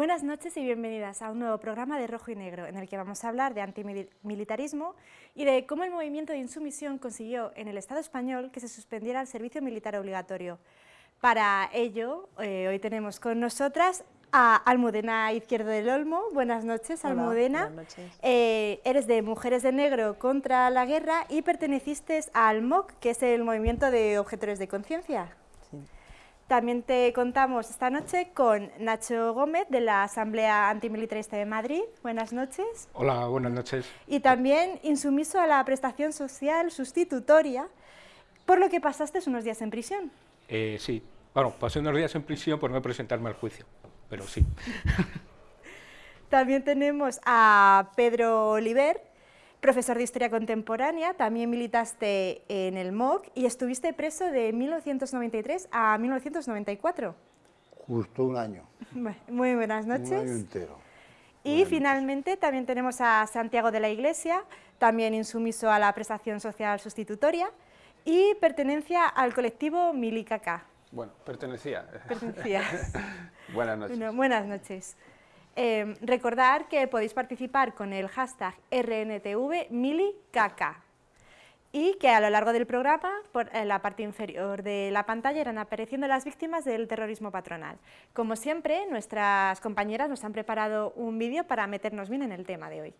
Buenas noches y bienvenidas a un nuevo programa de Rojo y Negro, en el que vamos a hablar de antimilitarismo y de cómo el movimiento de insumisión consiguió en el Estado español que se suspendiera el servicio militar obligatorio. Para ello, eh, hoy tenemos con nosotras a Almudena Izquierdo del Olmo. Buenas noches, Almudena. buenas noches. Eh, eres de Mujeres de Negro contra la Guerra y perteneciste al MOC, que es el Movimiento de Objetores de Conciencia. También te contamos esta noche con Nacho Gómez de la Asamblea Antimilitarista de Madrid. Buenas noches. Hola, buenas noches. Y también insumiso a la prestación social sustitutoria, por lo que pasaste unos días en prisión. Eh, sí, bueno, pasé unos días en prisión por no presentarme al juicio, pero sí. También tenemos a Pedro Oliver, profesor de Historia Contemporánea, también militaste en el MOC y estuviste preso de 1993 a 1994. Justo un año. Muy buenas Un año noches. entero. Y Buenas finalmente también tenemos a Santiago de la Iglesia, también insumiso a la prestación social sustitutoria y pertenencia al colectivo Milicaca. Bueno, pertenecía. Pertenecía. Buenas noches. Bueno, buenas noches. Eh, recordar que podéis participar con el hashtag RNTVMilicaca y que a lo largo del programa, por en la parte inferior de la pantalla, irán apareciendo las víctimas del terrorismo patronal. Como siempre, nuestras compañeras nos han preparado un vídeo para meternos bien en el tema de hoy.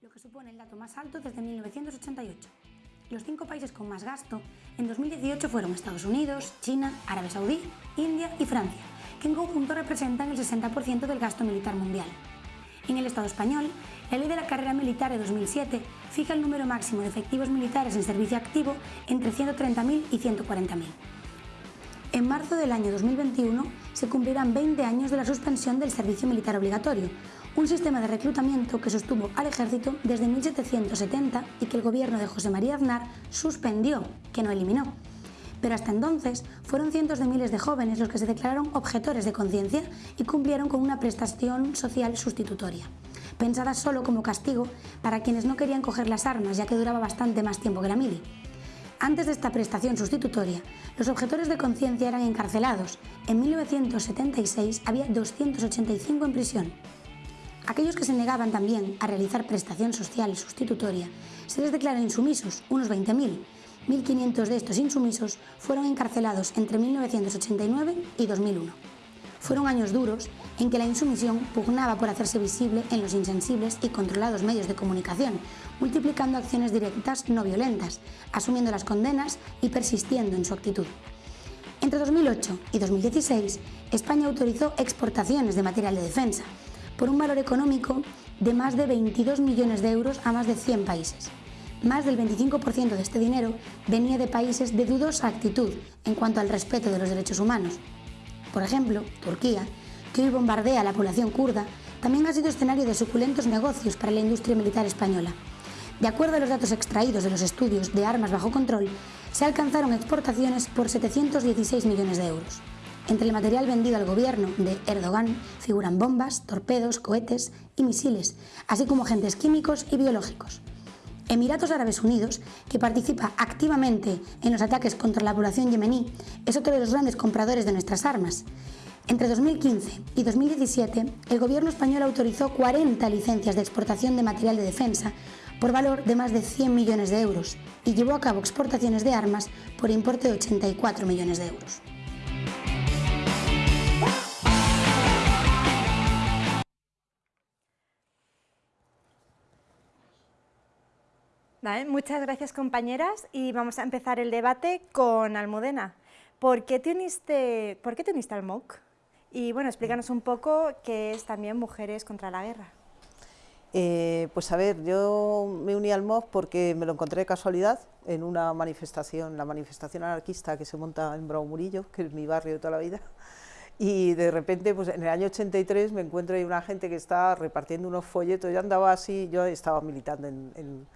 lo que supone el dato más alto desde 1988. Los cinco países con más gasto en 2018 fueron Estados Unidos, China, Arabia Saudí, India y Francia, en conjunto representan el 60% del gasto militar mundial. En el Estado español, la ley de la carrera militar de 2007 fija el número máximo de efectivos militares en servicio activo entre 130.000 y 140.000. En marzo del año 2021 se cumplirán 20 años de la suspensión del servicio militar obligatorio, un sistema de reclutamiento que sostuvo al ejército desde 1770 y que el gobierno de José María Aznar suspendió, que no eliminó. Pero hasta entonces fueron cientos de miles de jóvenes los que se declararon objetores de conciencia y cumplieron con una prestación social sustitutoria, pensada solo como castigo para quienes no querían coger las armas ya que duraba bastante más tiempo que la mili. Antes de esta prestación sustitutoria, los objetores de conciencia eran encarcelados. En 1976 había 285 en prisión. Aquellos que se negaban también a realizar prestación social sustitutoria se les declara insumisos, unos 20.000. 1.500 de estos insumisos fueron encarcelados entre 1989 y 2001. Fueron años duros en que la insumisión pugnaba por hacerse visible en los insensibles y controlados medios de comunicación, multiplicando acciones directas no violentas, asumiendo las condenas y persistiendo en su actitud. Entre 2008 y 2016, España autorizó exportaciones de material de defensa por un valor económico de más de 22 millones de euros a más de 100 países. Más del 25% de este dinero venía de países de dudosa actitud en cuanto al respeto de los derechos humanos. Por ejemplo, Turquía, que hoy bombardea a la población kurda, también ha sido escenario de suculentos negocios para la industria militar española. De acuerdo a los datos extraídos de los estudios de armas bajo control, se alcanzaron exportaciones por 716 millones de euros. Entre el material vendido al gobierno de Erdogan figuran bombas, torpedos, cohetes y misiles, así como agentes químicos y biológicos. Emiratos Árabes Unidos, que participa activamente en los ataques contra la población yemení, es otro de los grandes compradores de nuestras armas. Entre 2015 y 2017, el gobierno español autorizó 40 licencias de exportación de material de defensa por valor de más de 100 millones de euros y llevó a cabo exportaciones de armas por importe de 84 millones de euros. Vale, muchas gracias compañeras y vamos a empezar el debate con Almudena. ¿Por qué te uniste, por qué te uniste al MOC? Y bueno, explícanos un poco qué es también Mujeres contra la Guerra. Eh, pues a ver, yo me uní al MOC porque me lo encontré de casualidad en una manifestación, la manifestación anarquista que se monta en Bravo Murillo, que es mi barrio de toda la vida, y de repente, pues en el año 83 me encuentro ahí una gente que está repartiendo unos folletos, yo andaba así, yo estaba militando en, en-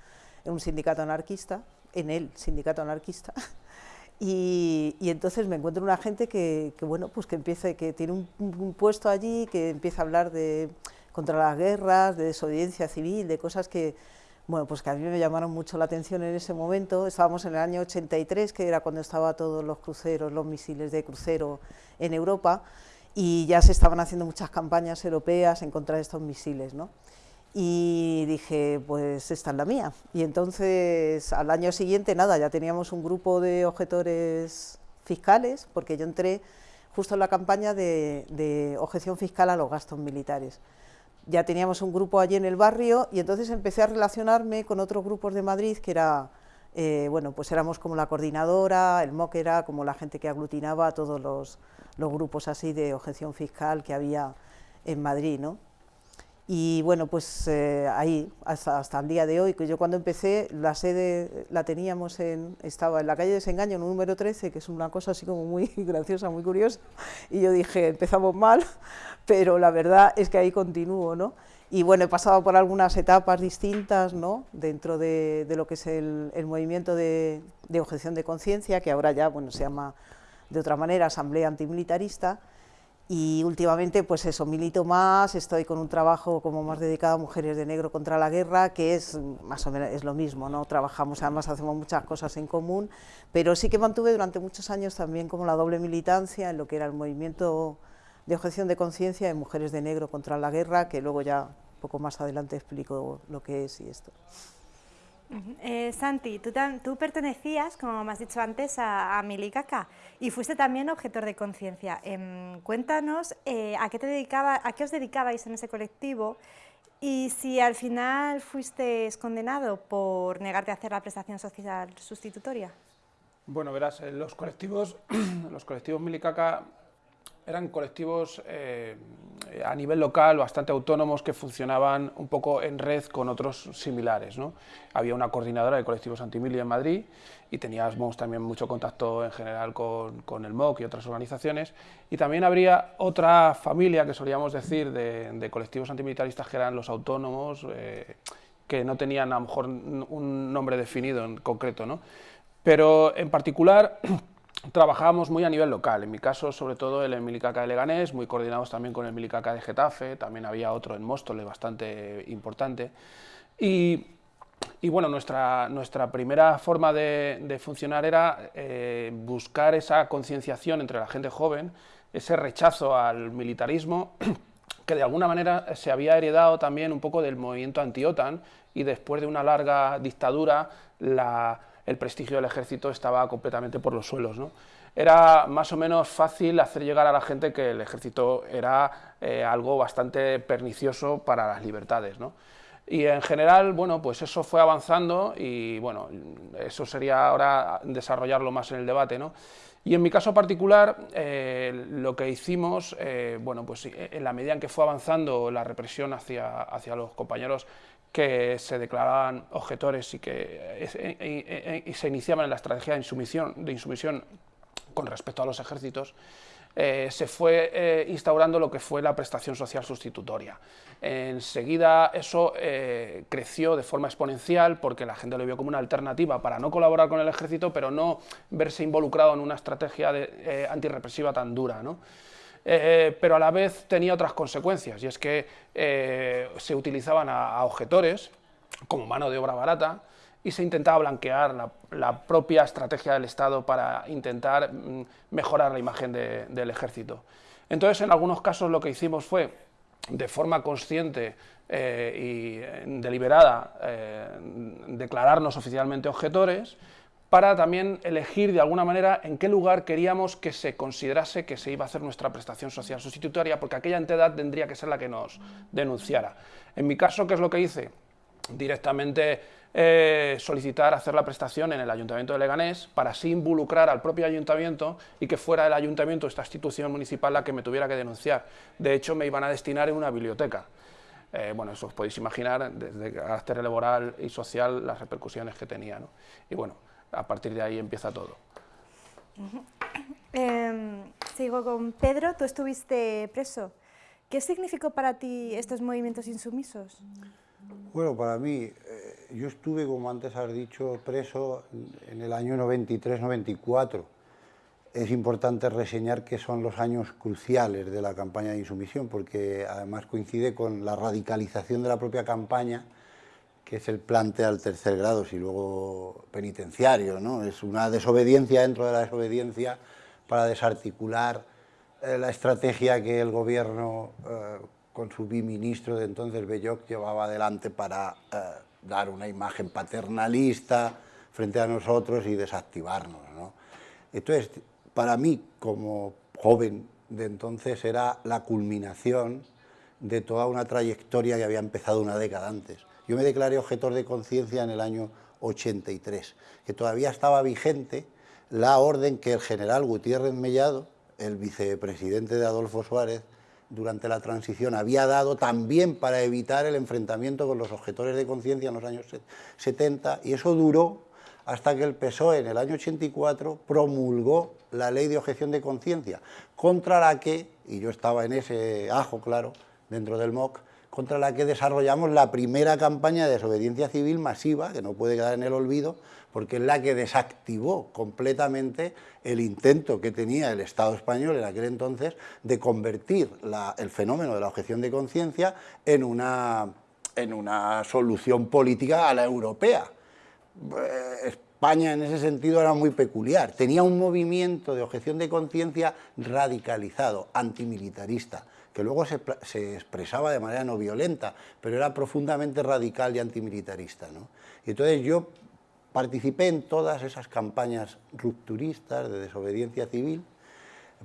en un sindicato anarquista, en el sindicato anarquista, y, y entonces me encuentro una gente que, que, bueno, pues que empieza, que tiene un, un puesto allí, que empieza a hablar de contra las guerras, de desobediencia civil, de cosas que, bueno, pues que a mí me llamaron mucho la atención en ese momento. Estábamos en el año 83, que era cuando estaban todos los cruceros, los misiles de crucero en Europa, y ya se estaban haciendo muchas campañas europeas en contra de estos misiles, ¿no? Y dije, pues esta es la mía. Y entonces al año siguiente, nada, ya teníamos un grupo de objetores fiscales, porque yo entré justo en la campaña de, objeción fiscal a los gastos militares. Ya teníamos un grupo allí en el barrio y entonces empecé a relacionarme con otros grupos de Madrid que era, eh, bueno, pues éramos como la coordinadora, el MOC era como la gente que aglutinaba a todos los, los grupos así de objeción fiscal que había en Madrid, ¿no? Y bueno, pues eh, ahí, hasta, hasta, el día de hoy, que yo cuando empecé, la sede la teníamos en, estaba en la calle de Desengaño, número 13, que es una cosa así como muy graciosa, muy curiosa, y yo dije, empezamos mal, pero la verdad es que ahí continúo, ¿no? Y bueno, he pasado por algunas etapas distintas, ¿no? Dentro de, de lo que es el, el movimiento de, de, objeción de conciencia, que ahora ya, bueno, se llama de otra manera Asamblea Antimilitarista, y últimamente pues eso, milito más, estoy con un trabajo como más dedicado a mujeres de negro contra la guerra, que es más o menos es lo mismo, ¿no? trabajamos, además hacemos muchas cosas en común, pero sí que mantuve durante muchos años también como la doble militancia en lo que era el movimiento de objeción de conciencia de mujeres de negro contra la guerra, que luego ya poco más adelante explico lo que es y esto. Eh, Santi, tú, pertenecías, como me has dicho antes, a, Milicaca y fuiste también objetor de conciencia. Em, cuéntanos eh, a, qué te dedicaba, a qué os dedicabais en ese colectivo y si al final fuiste condenado por negarte a hacer la prestación social sustitutoria. Bueno, verás, eh, los colectivos, los colectivos Milicaca eran colectivos eh, a nivel local bastante autónomos que funcionaban un poco en red con otros similares. ¿no? Había una coordinadora de colectivos antimili en Madrid y teníamos también mucho contacto en general con, con, el MOC y otras organizaciones. Y también habría otra familia que solíamos decir de, colectivos antimilitaristas que eran los autónomos, eh, que no tenían a lo mejor un nombre definido en concreto. ¿no? Pero en particular trabajábamos muy a nivel local, en mi caso sobre todo el Milicaca de Leganés, muy coordinados también con el Milicaca de Getafe, también había otro en Móstoles bastante importante. Y, y bueno, nuestra, nuestra primera forma de, funcionar era eh, buscar esa concienciación entre la gente joven, ese rechazo al militarismo, que de alguna manera se había heredado también un poco del movimiento anti-OTAN y después de una larga dictadura la el prestigio del ejército estaba completamente por los suelos. ¿no? Era más o menos fácil hacer llegar a la gente que el ejército era eh, algo bastante pernicioso para las libertades. Y en general, bueno, pues eso fue avanzando y bueno, eso sería ahora desarrollarlo más en el debate. Y en mi caso particular, eh, lo que hicimos, eh, bueno, pues en la medida en que fue avanzando la represión hacia, hacia los compañeros que se declaraban objetores y que y, se iniciaban en la estrategia de insumisión con respecto a los ejércitos, eh, se fue eh, instaurando lo que fue la prestación social sustitutoria. Enseguida eso eh, creció de forma exponencial porque la gente lo vio como una alternativa para no colaborar con el ejército, pero no verse involucrado en una estrategia de, antirrepresiva tan dura. ¿no? Eh, pero a la vez tenía otras consecuencias, y es que eh, se utilizaban a, objetores como mano de obra barata, y se intentaba blanquear la, propia estrategia del Estado para intentar mm, mejorar la imagen del ejército. Entonces, en algunos casos lo que hicimos fue, de forma consciente eh, y deliberada, declararnos oficialmente objetores, para también elegir de alguna manera en qué lugar queríamos que se considerase que se iba a hacer nuestra prestación social sustitutoria, porque aquella entidad tendría que ser la que nos denunciara. En mi caso, ¿qué es lo que hice? Directamente eh, solicitar hacer la prestación en el Ayuntamiento de Leganés para así involucrar al propio Ayuntamiento y que fuera el Ayuntamiento, esta institución municipal, la que me tuviera que denunciar. De hecho, me iban a destinar en una biblioteca. Eh, bueno, eso os podéis imaginar, desde carácter laboral y social, las repercusiones que tenía. Y bueno, a partir de ahí empieza todo. Em, sigo con Pedro, tú estuviste preso. ¿Qué significó para ti estos movimientos insumisos? Bueno, para mí, eh, yo estuve, como antes has dicho, preso en el año 93-94. Es importante reseñar que son los años cruciales de la campaña de insumisión, porque además coincide con la radicalización de la propia campaña que es el plante al tercer grado, si luego penitenciario, ¿no? Es una desobediencia dentro de la desobediencia para desarticular eh, la estrategia que el gobierno, eh, con su biministro de entonces, Belloc, llevaba adelante para eh, dar una imagen paternalista frente a nosotros y desactivarnos. Entonces, para mí, como joven de entonces, era la culminación de toda una trayectoria que había empezado una década antes. Yo me declaré objetor de conciencia en el año 83, que todavía estaba vigente la orden que el general Gutiérrez Mellado, el vicepresidente de Adolfo Suárez, durante la transición había dado también para evitar el enfrentamiento con los objetores de conciencia en los años 70 y eso duró hasta que el PSOE en el año 84 promulgó la ley de objeción de conciencia, contra la que, y yo estaba en ese ajo, claro, dentro del MOC, contra la que desarrollamos la primera campaña de desobediencia civil masiva, que no puede quedar en el olvido, porque es la que desactivó completamente el intento que tenía el Estado español en aquel entonces de convertir el fenómeno de la objeción de conciencia en una, en una solución política a la europea. Eh, España en ese sentido era muy peculiar, tenía un movimiento de objeción de conciencia radicalizado, antimilitarista, que luego se, expresaba de manera no violenta, pero era profundamente radical y antimilitarista. Y entonces yo participé en todas esas campañas rupturistas de desobediencia civil,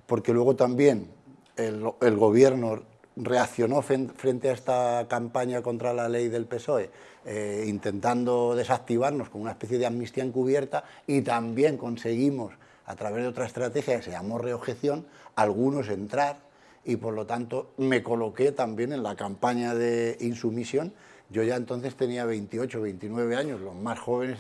porque luego también el, gobierno reaccionó frente a esta campaña contra la ley del PSOE, eh, intentando desactivarnos con una especie de amnistía encubierta y también conseguimos, a través de otra estrategia que se llamó reobjeción, algunos entrar y por lo tanto me coloqué también en la campaña de insumisión. Yo ya entonces tenía 28, 29 años, los más jóvenes,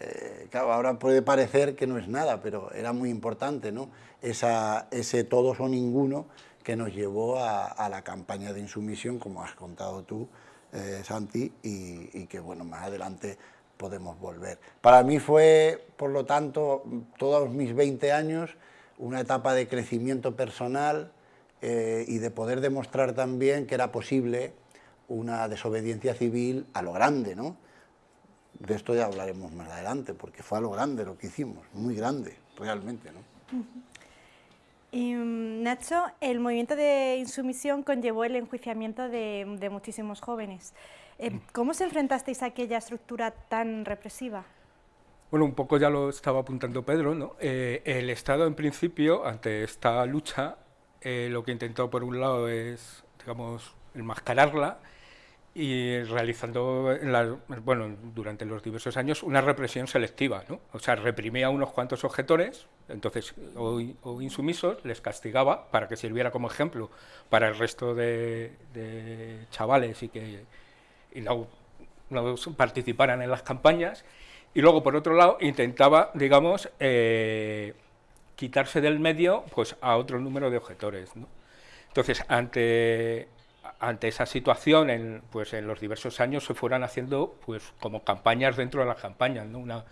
eh, claro, ahora puede parecer que no es nada, pero era muy importante, ¿no? Esa, ese todos o ninguno que nos llevó a, la campaña de insumisión, como has contado tú, eh, Santi, y, y que bueno, más adelante podemos volver. Para mí fue, por lo tanto, todos mis 20 años, una etapa de crecimiento personal, eh, y de poder demostrar también que era posible una desobediencia civil a lo grande, ¿no? De esto ya hablaremos más adelante, porque fue a lo grande lo que hicimos, muy grande, realmente, ¿no? Y, mm, Nacho, el movimiento de insumisión conllevó el enjuiciamiento de, muchísimos jóvenes. Eh. ¿Cómo se enfrentasteis a aquella estructura tan represiva? Bueno, un poco ya lo estaba apuntando Pedro, ¿no? Eh, el Estado, en principio, ante esta lucha, eh, lo que intentó por un lado es, digamos, enmascararla y realizando, bueno, durante los diversos años, una represión selectiva, ¿no? O sea, reprimía a unos cuantos objetores, entonces, o, insumisos, les castigaba para que sirviera como ejemplo para el resto de, chavales y que no, participaran en las campañas, y luego, por otro lado, intentaba, digamos, eh, quitarse del medio pues, a otro número de objetores. Entonces, ante, ante esa situación, en, pues, en los diversos años se fueron haciendo pues, como campañas dentro de las campañas. ¿no? Una,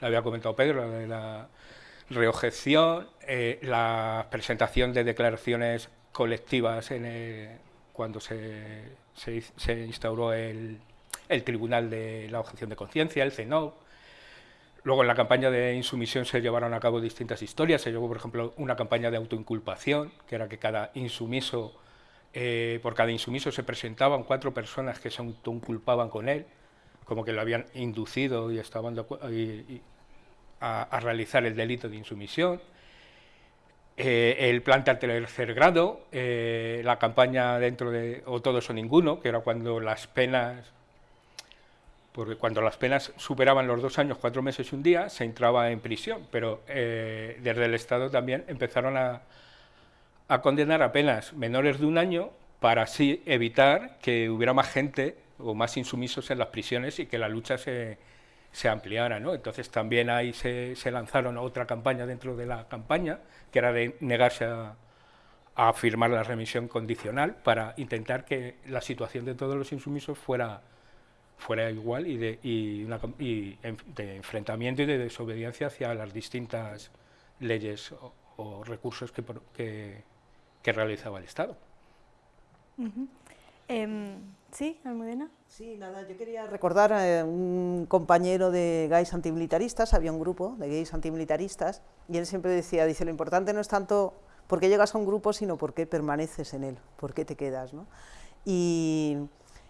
la había comentado Pedro, la de la reobjeción, eh, la presentación de declaraciones colectivas en cuando se, se, instauró el, el, Tribunal de la Objeción de Conciencia, el CENOP, Luego en la campaña de insumisión se llevaron a cabo distintas historias, se llevó por ejemplo una campaña de autoinculpación, que era que cada insumiso, eh, por cada insumiso se presentaban cuatro personas que se autoinculpaban con él, como que lo habían inducido y estaban a, realizar el delito de insumisión. Eh, el plan de tercer grado, eh, la campaña dentro de o todos o ninguno, que era cuando las penas porque cuando las penas superaban los dos años, cuatro meses y un día, se entraba en prisión, pero eh, desde el Estado también empezaron a, condenar a penas menores de un año para así evitar que hubiera más gente o más insumisos en las prisiones y que la lucha se, ampliara. ¿no? Entonces también ahí se, lanzaron otra campaña dentro de la campaña, que era de negarse a, a firmar la remisión condicional para intentar que la situación de todos los insumisos fuera fuera igual y de, y de enfrentamiento y de desobediencia hacia las distintas leyes o, recursos que, que, realizaba el Estado. Em, ¿Sí, Almudena? Sí, nada, yo quería recordar a un compañero de gays antimilitaristas, había un grupo de gays antimilitaristas, y él siempre decía, dice, lo importante no es tanto por qué llegas a un grupo, sino por qué permaneces en él, por qué te quedas. ¿no? Y,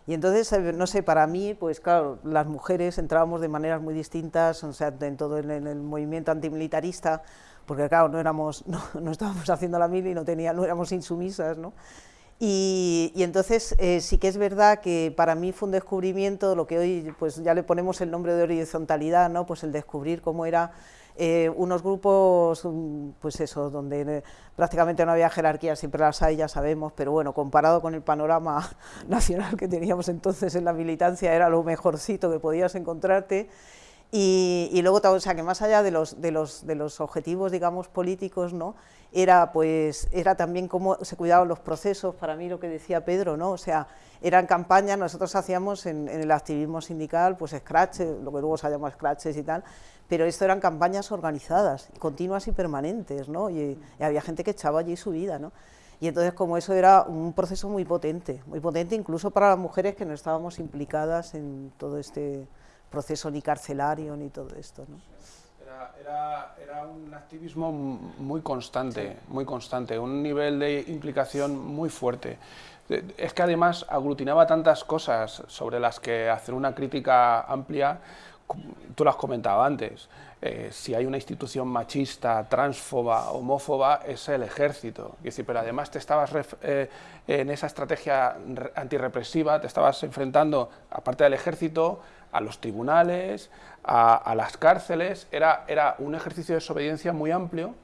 y entonces, eh, no sé, para mí, pues claro, las mujeres entrábamos de maneras muy distintas, o sea, en todo en el movimiento antimilitarista, porque claro, no, éramos, no, estábamos haciendo la mil y no, tenía, no éramos insumisas, ¿no? Y, entonces eh, sí que es verdad que para mí fue un descubrimiento, lo que hoy pues ya le ponemos el nombre de horizontalidad, ¿no? pues el descubrir cómo era eh, unos grupos, mm, pues eso, donde eh, prácticamente no había jerarquía, siempre las hay, ya sabemos, pero bueno, comparado con el panorama nacional que teníamos entonces en la militancia, era lo mejorcito que podías encontrarte, y, luego, o sea, que más allá de los, de los, de los objetivos, digamos, políticos, ¿no? era, pues, era también cómo se cuidaban los procesos, para mí lo que decía Pedro, ¿no? o sea, eran campañas, nosotros hacíamos en, el activismo sindical, pues scratches, lo que luego se llama scratches y tal, pero esto eran campañas organizadas, continuas y permanentes, ¿no? y, y había gente que echaba allí su vida, ¿no? Y entonces como eso era un proceso muy potente, muy potente incluso para las mujeres que no estábamos implicadas en todo este proceso ni carcelario ni todo esto. ¿no? Era, era, un activismo muy constante, muy constante, un nivel de implicación muy fuerte. Es que además aglutinaba tantas cosas sobre las que hacer una crítica amplia, tú lo has comentado antes, eh, si hay una institución machista, transfoba, homófoba, es el ejército. decir, pero además te estabas eh, en esa estrategia antirrepresiva, te estabas enfrentando, aparte del ejército, a los tribunales, a, las cárceles, era, era, un ejercicio de desobediencia muy amplio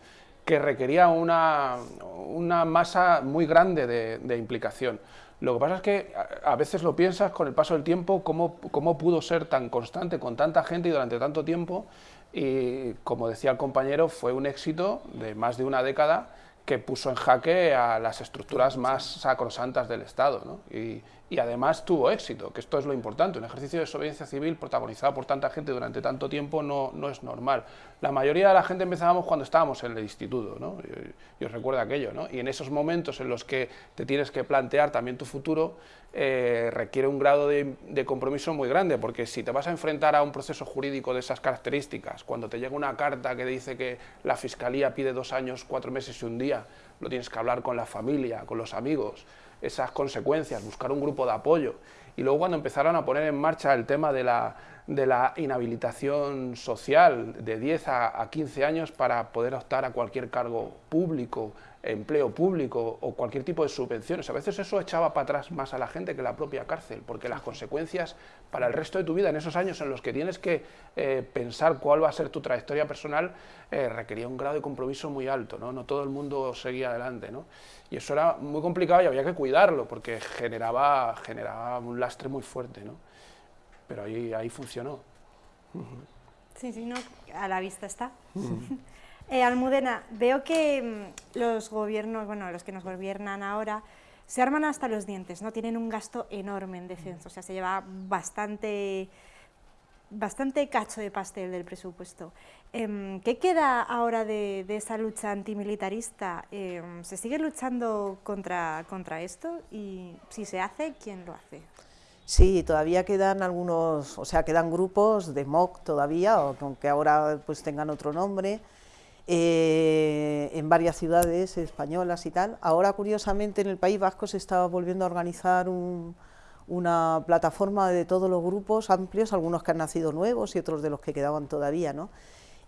que requería una, una masa muy grande de, implicación. Lo que pasa es que a veces lo piensas con el paso del tiempo, cómo, cómo pudo ser tan constante con tanta gente y durante tanto tiempo, y como decía el compañero, fue un éxito de más de una década que puso en jaque a las estructuras más sacrosantas del Estado. ¿no? Y además tuvo éxito, que esto es lo importante. Un ejercicio de desobediencia civil protagonizado por tanta gente durante tanto tiempo no, no es normal. La mayoría de la gente empezábamos cuando estábamos en el instituto, ¿no? yo, os recuerdo aquello, ¿no? y en esos momentos en los que te tienes que plantear también tu futuro, eh, requiere un grado de, de, compromiso muy grande, porque si te vas a enfrentar a un proceso jurídico de esas características, cuando te llega una carta que dice que la Fiscalía pide dos años, cuatro meses y un día, lo tienes que hablar con la familia, con los amigos, esas consecuencias, buscar un grupo de apoyo. Y luego cuando empezaron a poner en marcha el tema de la, de la inhabilitación social de 10 a, a 15 años para poder optar a cualquier cargo público, empleo público o cualquier tipo de subvenciones. A veces eso echaba para atrás más a la gente que la propia cárcel, porque las consecuencias para el resto de tu vida, en esos años en los que tienes que eh, pensar cuál va a ser tu trayectoria personal, eh, requería un grado de compromiso muy alto, ¿no? no todo el mundo seguía adelante. ¿no? Y eso era muy complicado y había que cuidarlo, porque generaba, generaba un lastre muy fuerte. ¿no? Pero ahí, ahí funcionó. Sí, sí, no, a la vista está. Eh, Almudena, veo que mm, los gobiernos, bueno, los que nos gobiernan ahora, se arman hasta los dientes, ¿no? Tienen un gasto enorme en defensa, o sea, se lleva bastante, bastante cacho de pastel del presupuesto. Em, ¿Qué queda ahora de, esa lucha antimilitarista? Em, ¿Se sigue luchando contra, contra esto? Y si se hace, ¿quién lo hace? Sí, todavía quedan algunos, o sea, quedan grupos de MOC todavía, aunque ahora pues tengan otro nombre, eh, en varias ciudades españolas y tal. Ahora, curiosamente, en el País Vasco se está volviendo a organizar una plataforma de todos los grupos amplios, algunos que han nacido nuevos y otros de los que quedaban todavía, ¿no?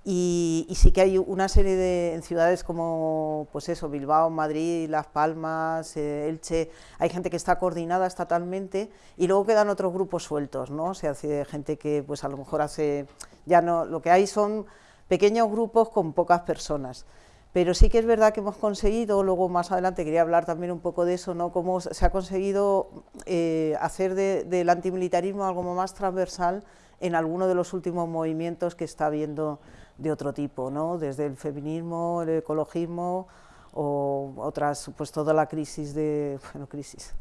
Y, sí que hay una serie de en ciudades como pues eso, Bilbao, Madrid, Las Palmas, eh, Elche, hay gente que está coordinada estatalmente y luego quedan otros grupos sueltos, ¿no? O sea, gente que pues a lo mejor hace, ya no, lo que hay son pequeños grupos con pocas personas. Pero sí que es verdad que hemos conseguido, luego más adelante quería hablar también un poco de eso, ¿no? cómo se ha conseguido eh, hacer del antimilitarismo algo más transversal en alguno de los últimos movimientos que está habiendo de otro tipo, ¿no? desde el feminismo, el ecologismo o otras, pues toda la crisis de, bueno, crisis,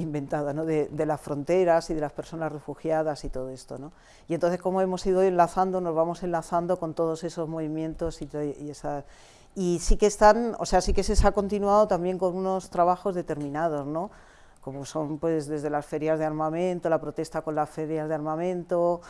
inventada, ¿no? de, las fronteras y de las personas refugiadas y todo esto. ¿no? Y entonces, como hemos ido enlazando, nos vamos enlazando con todos esos movimientos y, y, y sí que están, o sea, sí que se ha continuado también con unos trabajos determinados, ¿no? como son pues desde las ferias de armamento, la protesta con las ferias de armamento,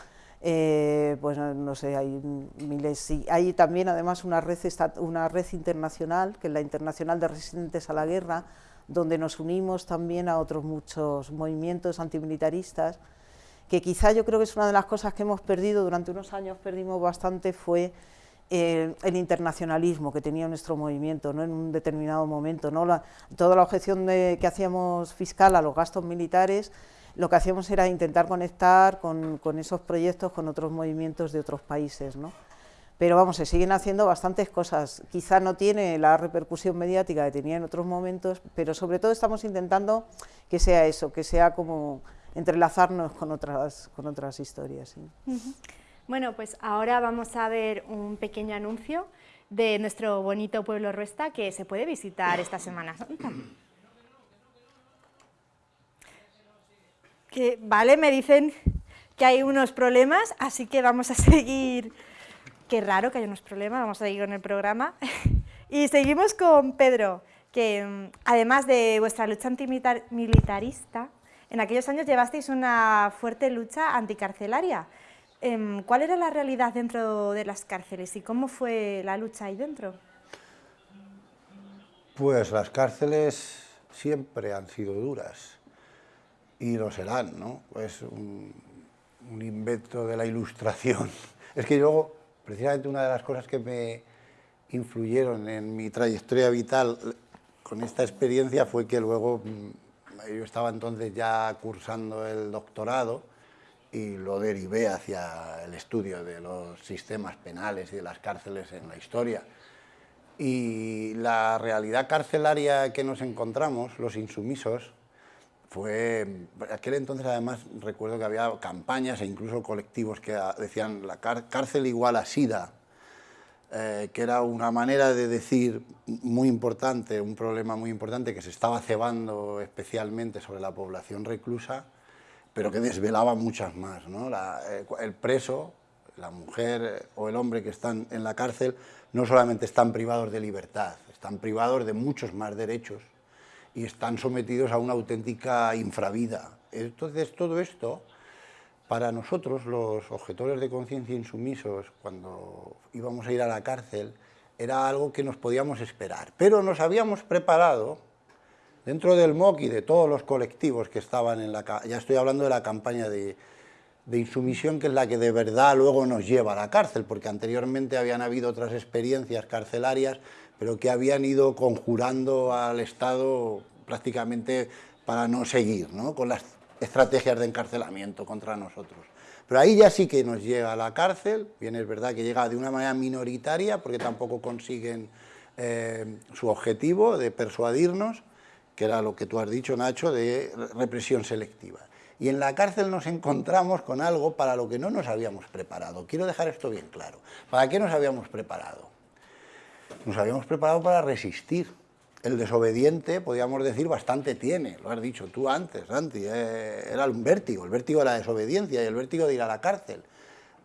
eh, pues no sé, hay miles, hay también además una red, una red internacional, que es la Internacional de Resistentes a la Guerra, donde nos unimos también a otros muchos movimientos antimilitaristas, que quizá yo creo que es una de las cosas que hemos perdido, durante unos años perdimos bastante, fue eh, el internacionalismo que tenía nuestro movimiento ¿no? en un determinado momento. ¿no? toda la objeción que hacíamos fiscal a los gastos militares lo que hacíamos era intentar conectar con, esos proyectos con otros movimientos de otros países. ¿no? Pero vamos, se siguen haciendo bastantes cosas. Quizá no tiene la repercusión mediática que tenía en otros momentos, pero sobre todo estamos intentando que sea eso, que sea como entrelazarnos con otras, con otras historias. Bueno, pues ahora vamos a ver un pequeño anuncio de nuestro bonito pueblo Ruesta que se puede visitar esta Semana que, vale, me dicen que hay unos problemas, así que vamos a seguir, qué raro que haya unos problemas, vamos a seguir con el programa. y seguimos con Pedro, que mm, además de vuestra lucha antimilitarista, en aquellos años llevasteis una fuerte lucha anticarcelaria. Em, ¿Cuál era la realidad dentro de las cárceles y cómo fue la lucha ahí dentro? Pues las cárceles siempre han sido duras y lo serán, ¿no? Es un, invento de la ilustración. Es que luego, precisamente una de las cosas que me influyeron en mi trayectoria vital con esta experiencia fue que luego mm, yo estaba entonces ya cursando el doctorado y lo derivé hacia el estudio de los sistemas penales y de las cárceles en la historia. Y la realidad carcelaria que nos encontramos, los insumisos, fue, aquel entonces además recuerdo que había campañas e incluso colectivos que decían la cárcel igual a SIDA, eh, que era una manera de decir muy importante, un problema muy importante que se estaba cebando especialmente sobre la población reclusa, pero que desvelaba muchas más. ¿no? Eh, el preso, la mujer o el hombre que están en la cárcel no solamente están privados de libertad, están privados de muchos más derechos y están sometidos a una auténtica infravida. Entonces, todo esto, para nosotros, los objetores de conciencia insumisos, cuando íbamos a ir a la cárcel, era algo que nos podíamos esperar. Pero nos habíamos preparado, dentro del MOC y de todos los colectivos que estaban en la... Ya estoy hablando de la campaña de, de insumisión, que es la que de verdad luego nos lleva a la cárcel, porque anteriormente habían habido otras experiencias carcelarias pero que habían ido conjurando al Estado prácticamente para no seguir con las estrategias de encarcelamiento contra nosotros. Pero ahí ya sí que nos llega a la cárcel, bien es verdad que llega de una manera minoritaria, porque tampoco consiguen eh, su objetivo de persuadirnos, que era lo que tú has dicho, Nacho, de represión selectiva. Y en la cárcel nos encontramos con algo para lo que no nos habíamos preparado. Quiero dejar esto bien claro. ¿Para qué nos habíamos preparado? Nos habíamos preparado para resistir. El desobediente, podríamos decir, bastante tiene, lo has dicho tú antes, Santi, eh, era un vértigo, el vértigo de la desobediencia y el vértigo de ir a la cárcel.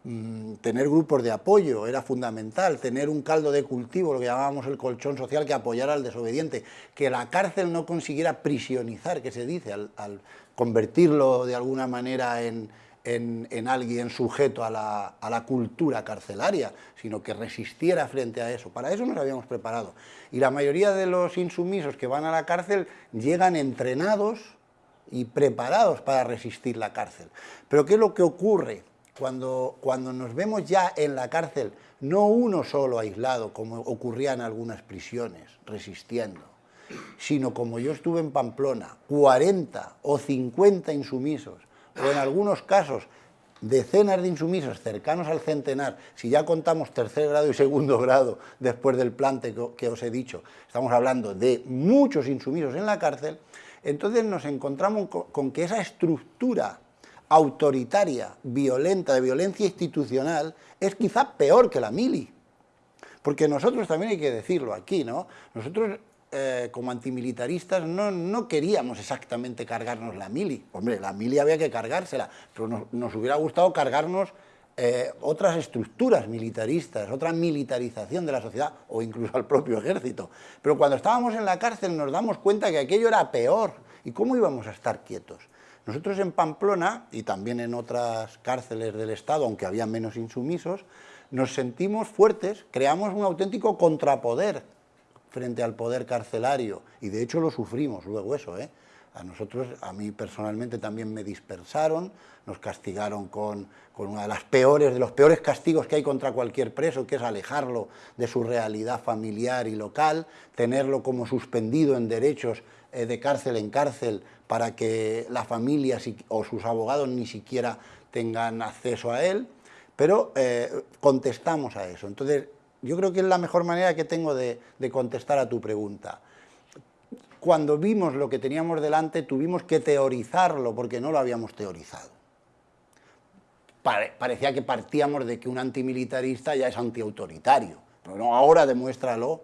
Mm, tener grupos de apoyo era fundamental, tener un caldo de cultivo, lo que llamábamos el colchón social, que apoyara al desobediente, que la cárcel no consiguiera prisionizar, que se dice, al convertirlo de alguna manera en, en, alguien sujeto a la, cultura carcelaria, sino que resistiera frente a eso. Para eso nos habíamos preparado. Y la mayoría de los insumisos que van a la cárcel llegan entrenados y preparados para resistir la cárcel. Pero ¿qué es lo que ocurre cuando, cuando nos vemos ya en la cárcel, no uno solo aislado, como ocurría en algunas prisiones, resistiendo, sino como yo estuve en Pamplona, 40 o 50 insumisos o en algunos casos decenas de insumisos cercanos al centenar, si ya contamos tercer grado y segundo grado después del plante que os he dicho, estamos hablando de muchos insumisos en la cárcel, entonces nos encontramos con que esa estructura autoritaria, violenta, de violencia institucional, es quizá peor que la mili. Porque nosotros también hay que decirlo aquí, ¿no? Nosotros eh, como antimilitaristas no, queríamos exactamente cargarnos la mili. Hombre, la mili había que cargársela, pero nos, hubiera gustado cargarnos eh, otras estructuras militaristas, otra militarización de la sociedad o incluso al propio ejército. Pero cuando estábamos en la cárcel nos damos cuenta que aquello era peor ¿Y cómo íbamos a estar quietos? Nosotros en Pamplona, y también en otras cárceles del Estado, aunque había menos insumisos, nos sentimos fuertes, creamos un auténtico contrapoder frente al poder carcelario, y de hecho lo sufrimos luego eso, ¿eh? A nosotros, a mí personalmente también me dispersaron, nos castigaron con, con una de las peores, de los peores castigos que hay contra cualquier preso, que es alejarlo de su realidad familiar y local, tenerlo como suspendido en derechos eh, de cárcel en cárcel para que la familia o sus abogados ni siquiera tengan acceso a él, pero eh, contestamos a eso. Entonces, yo creo que es la mejor manera que tengo de, contestar a tu pregunta cuando vimos lo que teníamos delante tuvimos que teorizarlo porque no lo habíamos teorizado. parecía que partíamos de que un antimilitarista ya es antiautoritario, pero no, ahora demuéstralo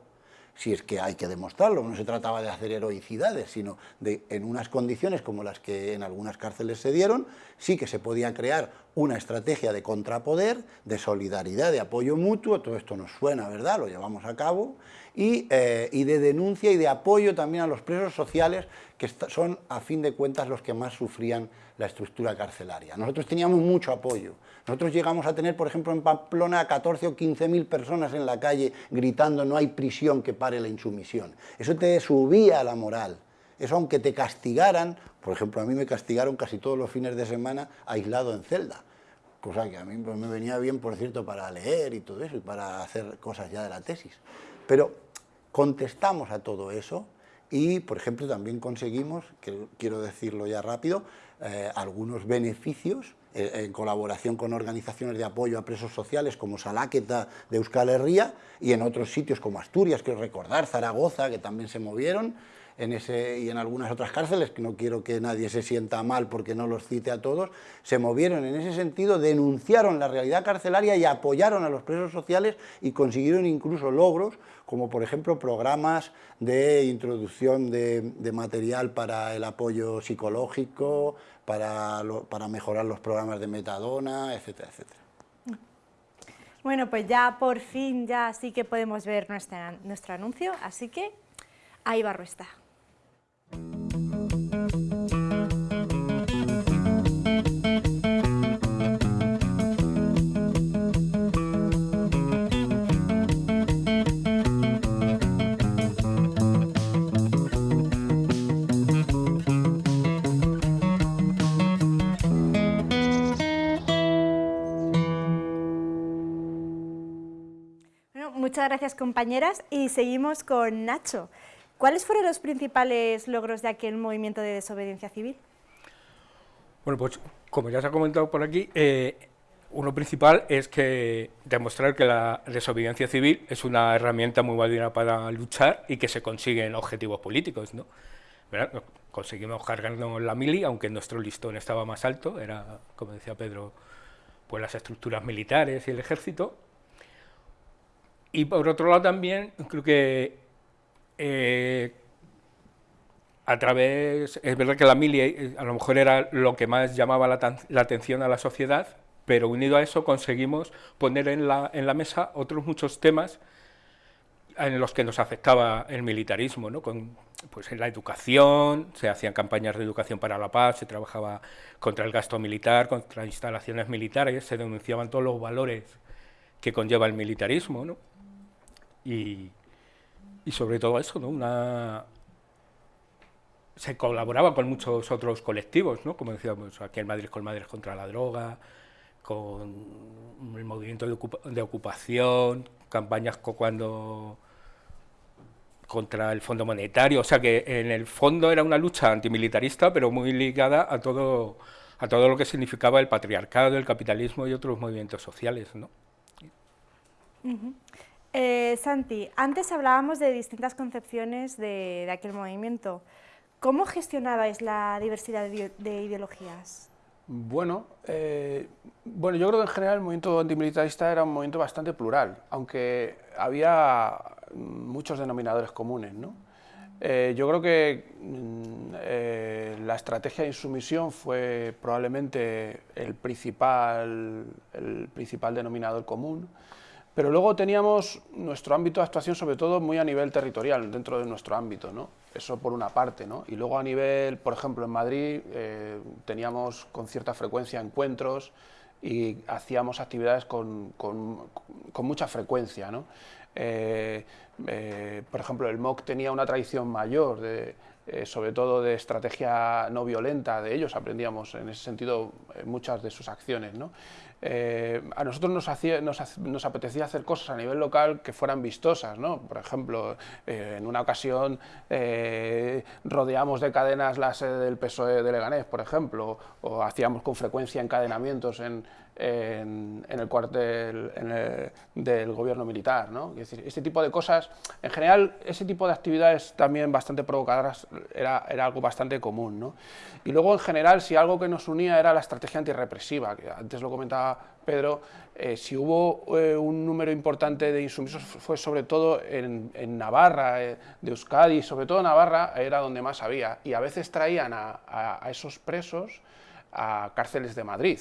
si es que hay que demostrarlo, no se trataba de hacer heroicidades, sino de, en unas condiciones como las que en algunas cárceles se dieron, sí que se podía crear una estrategia de contrapoder, de solidaridad, de apoyo mutuo, todo esto nos suena, ¿verdad?, lo llevamos a cabo, y, eh, y de denuncia y de apoyo también a los presos sociales, que son, a fin de cuentas, los que más sufrían la estructura carcelaria. Nosotros teníamos mucho apoyo. Nosotros llegamos a tener, por ejemplo, en Pamplona a 14 o 15 mil personas en la calle gritando no hay prisión que pare la insumisión. Eso te subía la moral. Eso aunque te castigaran, por ejemplo, a mí me castigaron casi todos los fines de semana aislado en celda. Cosa que a mí pues, me venía bien, por cierto, para leer y todo eso, y para hacer cosas ya de la tesis. Pero contestamos a todo eso y, por ejemplo, también conseguimos, quiero decirlo ya rápido, eh, algunos beneficios eh, en colaboración con organizaciones de apoyo a presos sociales como Salaqueta de Euskal Herria y en otros sitios como Asturias, quiero recordar, Zaragoza, que también se movieron, en ese, y en algunas otras cárceles, que no quiero que nadie se sienta mal porque no los cite a todos, se movieron en ese sentido, denunciaron la realidad carcelaria y apoyaron a los presos sociales y consiguieron incluso logros, como por ejemplo programas de introducción de, material para el apoyo psicológico, para, para mejorar los programas de metadona, etcétera, etcétera. Bueno, pues ya por fin ya sí que podemos ver nuestro anuncio, así que ahí va está. Muchas gracias compañeras y seguimos con Nacho. ¿Cuáles fueron los principales logros de aquel movimiento de desobediencia civil? Bueno, pues como ya se ha comentado por aquí, eh, uno principal es que demostrar que la desobediencia civil es una herramienta muy válida para luchar y que se consiguen objetivos políticos, ¿no? Conseguimos cargarnos la mili, aunque nuestro listón estaba más alto, era, como decía Pedro, pues las estructuras militares y el ejército. Y por otro lado también, creo que eh, a través, es verdad que la mili eh, a lo mejor era lo que más llamaba la, atención a la sociedad, pero unido a eso conseguimos poner en la, en la, mesa otros muchos temas en los que nos afectaba el militarismo, ¿no? Con, pues en la educación, se hacían campañas de educación para la paz, se trabajaba contra el gasto militar, contra instalaciones militares, se denunciaban todos los valores que conlleva el militarismo, ¿no? Y, y sobre todo eso, ¿no? Una, se colaboraba con muchos otros colectivos, ¿no? como decíamos, aquí en Madrid con Madres contra la Droga, con el movimiento de, ocupación, campañas cuando contra el Fondo Monetario, o sea que en el fondo era una lucha antimilitarista, pero muy ligada a todo, a todo lo que significaba el patriarcado, el capitalismo y otros movimientos sociales. ¿no? Eh, Santi, antes hablábamos de distintas concepciones de, aquel movimiento. ¿Cómo gestionabais la diversidad de, ideologías? Bueno, eh, bueno, yo creo que en general el movimiento antimilitarista era un movimiento bastante plural, aunque había muchos denominadores comunes. ¿no? Eh, yo creo que mm, la estrategia de insumisión fue probablemente el principal, el principal denominador común. Pero luego teníamos nuestro ámbito de actuación, sobre todo muy a nivel territorial, dentro de nuestro ámbito. ¿no? Eso por una parte, ¿no? Y luego a nivel, por ejemplo, en Madrid eh, teníamos con cierta frecuencia encuentros y hacíamos actividades con, con, con mucha frecuencia, ¿no? Eh, eh, por ejemplo, el MOC tenía una tradición mayor, de, eh, sobre todo de estrategia no violenta, de ellos aprendíamos en ese sentido muchas de sus acciones. ¿no? a nosotros nos, hacía, nos, nos, apetecía hacer cosas a nivel local que fueran vistosas, ¿no? por ejemplo, en una ocasión rodeamos de cadenas la sede del PSOE de Leganés, por ejemplo, o hacíamos con frecuencia encadenamientos en, en, el cuartel del gobierno militar. ¿no? Es decir, este tipo de cosas, en general, ese tipo de actividades también bastante provocadoras era, era algo bastante común. ¿no? Y luego, en general, si algo que nos unía era la estrategia antirrepresiva, que antes lo comentaba Pedro, eh, si hubo eh, un número importante de insumisos fue sobre todo en, Navarra, eh, de Euskadi, sobre todo Navarra era donde más había, y a veces traían a, a esos presos a cárceles de Madrid.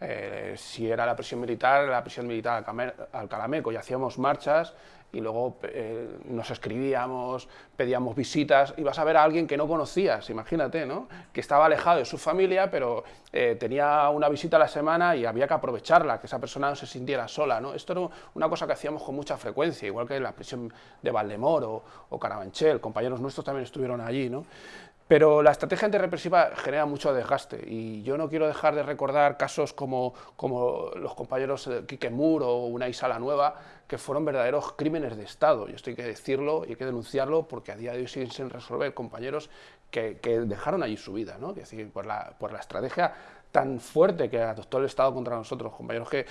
Eh, si era la prisión militar, la prisión militar al Calameco y hacíamos marchas y luego eh, nos escribíamos, pedíamos visitas, y vas a ver a alguien que no conocías, imagínate, ¿no? que estaba alejado de su familia, pero eh, tenía una visita a la semana y había que aprovecharla, que esa persona no se sintiera sola. ¿no? Esto era una cosa que hacíamos con mucha frecuencia, igual que en la prisión de Valdemoro o Carabanchel, compañeros nuestros también estuvieron allí. ¿no? Pero la estrategia antirrepresiva genera mucho desgaste y yo no quiero dejar de recordar casos como, como los compañeros Quique Moore o Unai Sala Nueva, que fueron verdaderos crímenes de Estado. Y esto hay que decirlo y hay que denunciarlo porque a día de hoy siguen sin resolver compañeros que, dejaron allí su vida, ¿no? Es decir, por la, por la estrategia tan fuerte que adoptó el Estado contra nosotros, compañeros que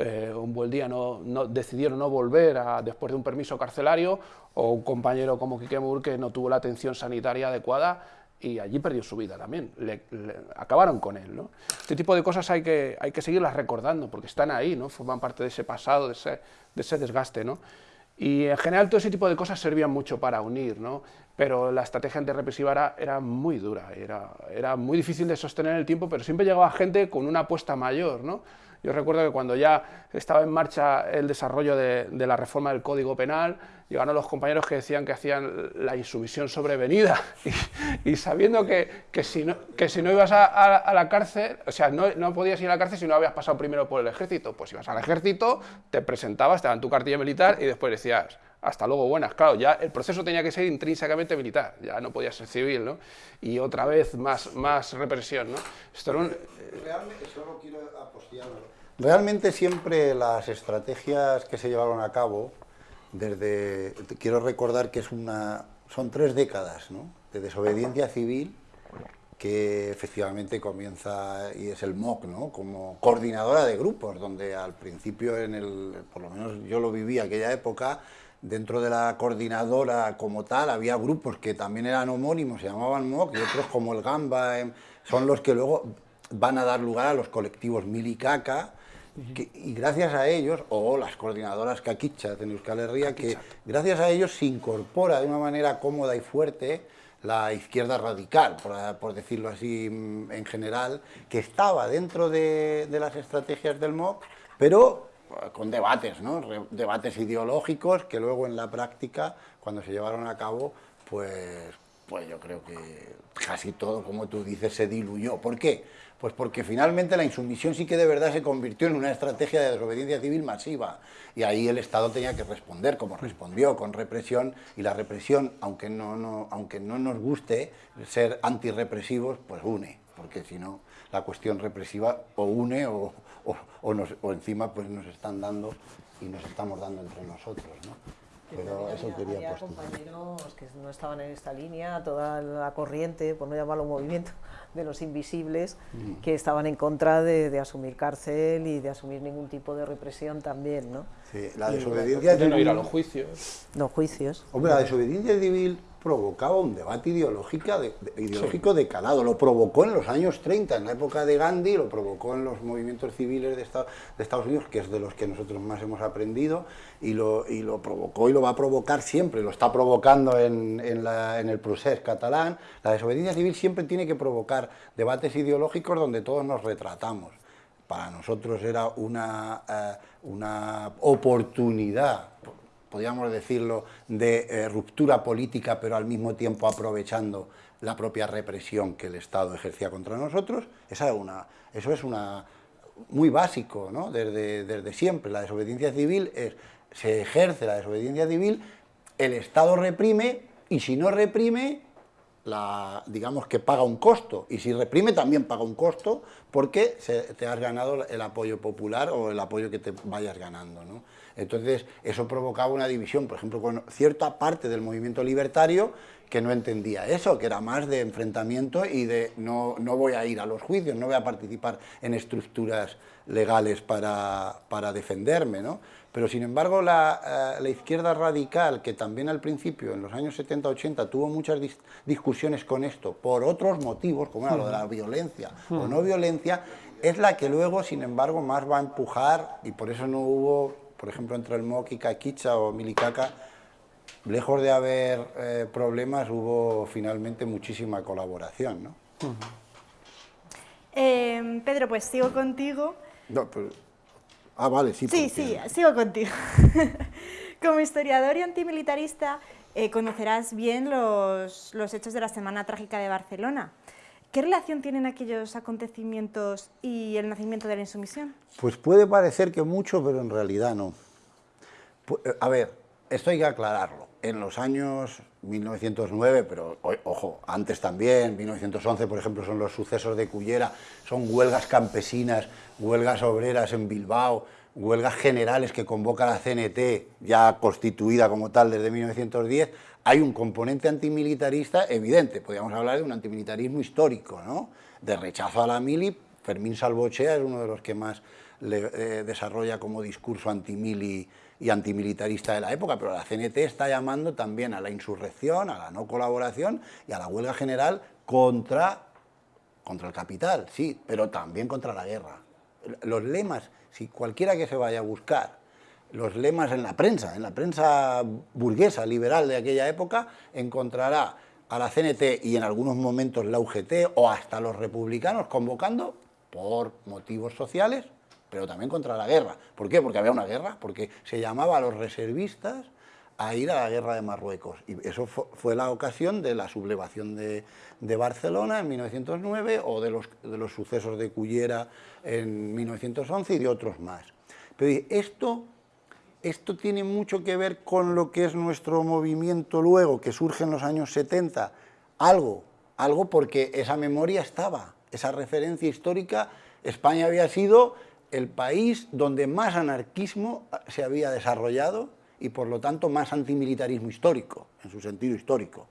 eh, un buen día no, no, decidieron no volver a, después de un permiso carcelario, o un compañero como Quique Moore que no tuvo la atención sanitaria adecuada y allí perdió su vida también, le, acabaron con él. ¿no? Este tipo de cosas hay que, hay que seguirlas recordando porque están ahí, ¿no? forman parte de ese pasado, de ese, de ese desgaste. ¿no? Y en general todo ese tipo de cosas servían mucho para unir, ¿no? pero la estrategia antirrepresiva era, era muy dura, era, era muy difícil de sostener en el tiempo, pero siempre llegaba gente con una apuesta mayor. ¿no? Yo recuerdo que cuando ya estaba en marcha el desarrollo de, la reforma del Código Penal, llegaron los compañeros que decían que hacían la insumisión sobrevenida. Y, sabiendo que, que, si no, que si no ibas a, la cárcel, o sea, no, no, podías ir a la cárcel si no habías pasado primero por el ejército, pues ibas al ejército, te presentabas, te daban tu cartilla militar y después decías, hasta luego buenas. Claro, ya el proceso tenía que ser intrínsecamente militar, ya no podía ser civil, ¿no? Y otra vez más, más represión, ¿no? Esto era un... Realmente, solo quiero Realmente siempre las estrategias que se llevaron a cabo, desde, quiero recordar que es una, son tres décadas de desobediencia civil, que efectivamente comienza y es el MOC, ¿no? como coordinadora de grupos, donde al principio, en el, por lo menos yo lo viví aquella época, dentro de la coordinadora como tal había grupos que también eran homónimos, se llamaban MOC, y otros como el Gamba, em, son los que luego van a dar lugar a los colectivos Milicaca, y gracias a ellos, o las coordinadoras Caquicha de Euskal Herria, que gracias a ellos se incorpora de una manera cómoda y fuerte la izquierda radical, por, decirlo así mm, en general, que estaba dentro de, las estrategias del MOC, pero con debates, ¿no? debates ideológicos que luego en la práctica, cuando se llevaron a cabo, pues, pues yo creo que casi todo, como tú dices, se diluyó. ¿Por qué? Pues porque finalmente la insumisión sí que de verdad se convirtió en una estrategia de desobediencia civil masiva y ahí el Estado tenía que responder como respondió, con represión y la represión, aunque no, aunque no nos guste ser antirrepresivos, pues une, porque si no la cuestión represiva o une o, o encima pues nos están dando y nos estamos dando entre nosotros. ¿no? Pero eso quería había compañeros que no estaban en esta línea, toda la corriente, por no llamarlo movimiento, de los invisibles, mm. que estaban en contra de, asumir cárcel y de asumir ningún tipo de represión también, ¿no? Sí, la desobediencia civil... no ir a los juicios. Los juicios. Hombre, la desobediencia civil provocaba un debate ideológico de, ideológico de calado. Lo provocó en los años 30, en la época de Gandhi, lo provocó en los movimientos civiles de, Estados Unidos, que es de los que nosotros más hemos aprendido, y lo, y lo provocó y lo va a provocar siempre, lo está provocando en, en, el procés catalán. La desobediencia civil siempre tiene que provocar debates ideológicos donde todos nos retratamos. Para nosotros era una, eh, una oportunidad podríamos decirlo, de eh, ruptura política, pero al mismo tiempo aprovechando la propia represión que el Estado ejercía contra nosotros. Esa una, eso es una, muy básico, ¿no? desde, desde siempre. La desobediencia civil es, se ejerce la desobediencia civil, el Estado reprime y si no reprime, digamos que paga un costo, y si reprime también paga un costo porque te has ganado el apoyo popular o el apoyo que te vayas ganando. ¿no? Entonces, eso provocaba una división, por ejemplo, con cierta parte del movimiento libertario que no entendía eso, que era más de enfrentamiento y de no, no voy a ir a los juicios, no voy a participar en estructuras legales para, para defenderme. ¿no? Pero sin embargo la, eh, la, izquierda radical, que también al principio, en los años 70-80, tuvo muchas dis discusiones con esto, por otros motivos, como era lo de la violencia o no violencia, es la que luego, sin embargo, más va a empujar, y por eso no hubo, por ejemplo, entre el MOC y Caquicha o Milicaca, lejos de haber eh, problemas, hubo finalmente muchísima colaboración. ¿no? eh, Pedro, pues sigo contigo. No, pero Ah, vale, sí. Sí, sí, sigo contigo. Como historiador y antimilitarista, eh, conocerás bien los, los, hechos de la Semana Trágica de Barcelona. ¿Qué relación tienen aquellos acontecimientos y el nacimiento de la insumisión? Pues puede parecer que mucho, pero en realidad no. Eh, a ver, esto hay que aclararlo. En los años 1909, pero ojo, antes también, 1911, por ejemplo, son los sucesos de Cullera, son huelgas campesinas, huelgas obreras en Bilbao, huelgas generales que convoca la CNT, ya constituida como tal desde 1910, hay un componente antimilitarista evidente, podríamos hablar de un antimilitarismo histórico, ¿no? de rechazo a la mili, Fermín Salvochea es uno de los que más eh, desarrolla como discurso antimili y antimilitarista de la época, pero la CNT está llamando también a la insurrección, a la no colaboración y a la huelga general contra, contra el capital, sí, pero también contra la guerra. Los lemas, si cualquiera que se vaya a buscar los lemas en la prensa, en la prensa burguesa, liberal de aquella época, encontrará a la CNT y en algunos momentos la UGT o hasta los republicanos convocando por motivos sociales pero también contra la guerra. ¿Por qué? Porque había una guerra, porque se llamaba a los reservistas a ir a la guerra de Marruecos. Y eso fue la ocasión de la sublevación de, de, Barcelona en 1909 o de los, de los sucesos de Cullera en 1911 y de otros más. Pero esto, esto tiene mucho que ver con lo que es nuestro movimiento luego, que surge en los años 70. Algo, algo porque esa memoria estaba, esa referencia histórica, España había sido el país donde más anarquismo se había desarrollado y por lo tanto más antimilitarismo histórico, en su sentido histórico.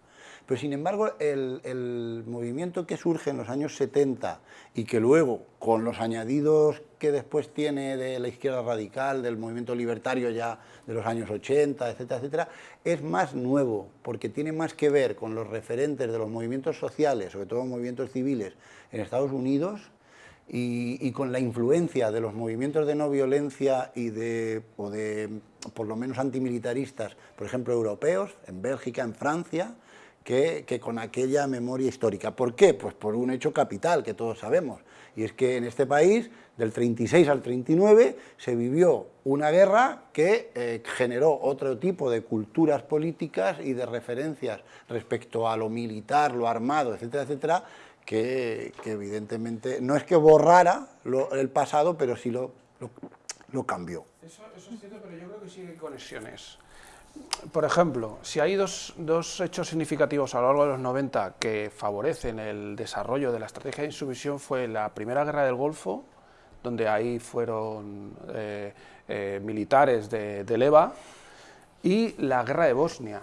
Pero sin embargo, el, movimiento que surge en los años 70 y que luego, con los añadidos que después tiene de la izquierda radical, del movimiento libertario ya de los años 80, etcétera, etcétera, es más nuevo, porque tiene más que ver con los referentes de los movimientos sociales, sobre todo movimientos civiles, en Estados Unidos, y, y, con la influencia de los movimientos de no violencia y de, o de, por lo menos antimilitaristas, por ejemplo, europeos, en Bélgica, en Francia, que, que, con aquella memoria histórica. ¿Por qué? Pues por un hecho capital que todos sabemos, y es que en este país, del 36 al 39, se vivió una guerra que eh, generó otro tipo de culturas políticas y de referencias respecto a lo militar, lo armado, etcétera, etcétera, que, evidentemente no es que borrara el pasado, pero sí lo, cambió. Eso, eso, es cierto, pero yo creo que sí hay conexiones. Por ejemplo, si hay dos, dos, hechos significativos a lo largo de los 90 que favorecen el desarrollo de la estrategia de insumisión fue la Primera Guerra del Golfo, donde ahí fueron eh, eh, militares de, de EVA, y la Guerra de Bosnia,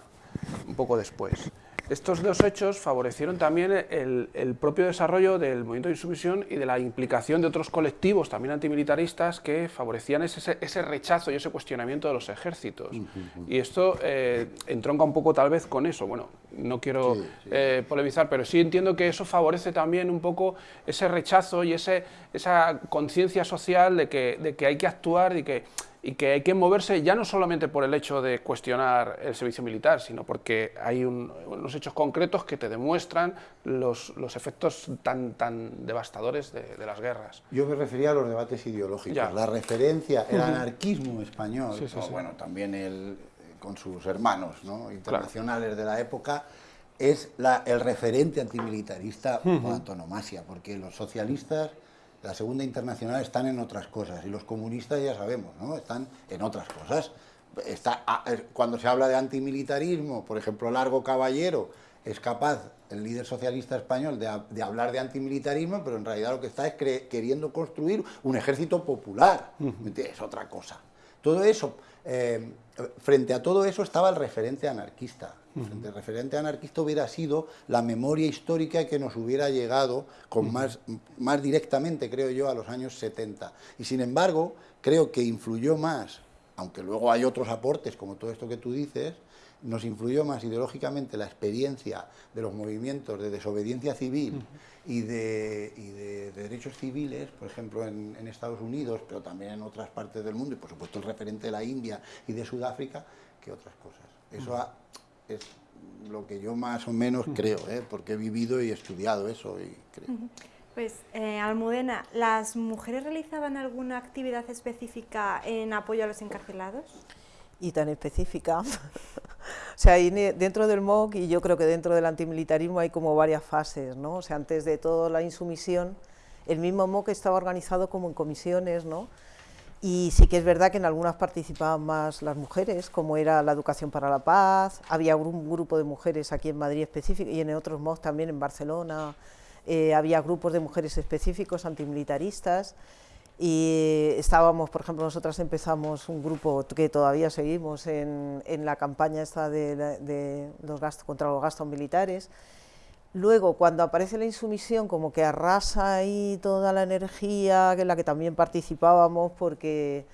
un poco después. Estos dos hechos favorecieron también el, el, propio desarrollo del movimiento de insumisión y de la implicación de otros colectivos también antimilitaristas que favorecían ese, ese rechazo y ese cuestionamiento de los ejércitos. Uh -huh. Y esto eh, entronca un poco tal vez con eso. Bueno, no quiero sí, sí. Eh, polemizar, pero sí entiendo que eso favorece también un poco ese rechazo y ese, esa conciencia social de que, de que hay que actuar y que y que hay que moverse ya no solamente por el hecho de cuestionar el servicio militar, sino porque hay un, unos hechos concretos que te demuestran los, los efectos tan, tan devastadores de, de, las guerras. Yo me refería a los debates ideológicos, ya. la referencia, el anarquismo español, sí, sí, sí. bueno, también el con sus hermanos internacionales de la época, es la, el referente antimilitarista por antonomasia, porque los socialistas, la Segunda Internacional, están en otras cosas, y los comunistas ya sabemos, ¿no? están en otras cosas. Está, ah, cuando se habla de antimilitarismo, por ejemplo, Largo Caballero es capaz, el líder socialista español, de, hablar de antimilitarismo, pero en realidad lo que está es queriendo construir un ejército popular, es otra cosa. Todo eso, eh, frente a todo eso estaba el referente anarquista. El referente anarquista hubiera sido la memoria histórica que nos hubiera llegado con más, más directamente, creo yo, a los años 70. Y sin embargo, creo que influyó más, aunque luego hay otros aportes, como todo esto que tú dices, nos influyó más ideológicamente la experiencia de los movimientos de desobediencia civil y, de, derechos civiles, por ejemplo en, Estados Unidos, pero también en otras partes del mundo, y por supuesto el referente de la India y de Sudáfrica, que otras cosas. Eso es lo que yo más o menos creo, ¿eh? porque he vivido y estudiado eso y creo. Pues, eh, Almudena, ¿las mujeres realizaban alguna actividad específica en apoyo a los encarcelados? Y tan específica. o sea, dentro del MOC y yo creo que dentro del antimilitarismo hay como varias fases, ¿no? O sea, antes de todo la insumisión, el mismo MOC estaba organizado como en comisiones, ¿no? Y sí que es verdad que en algunas participaban más las mujeres, como era la educación para la paz, había un grupo de mujeres aquí en Madrid específico y en otros MOC también en Barcelona, eh, había grupos de mujeres específicos antimilitaristas y estábamos, por ejemplo, nosotras empezamos un grupo que todavía seguimos en, en la campaña esta de, de los gastos, contra los gastos militares, Luego, cuando aparece la insumisión, como que arrasa ahí toda la energía en la que también participábamos porque,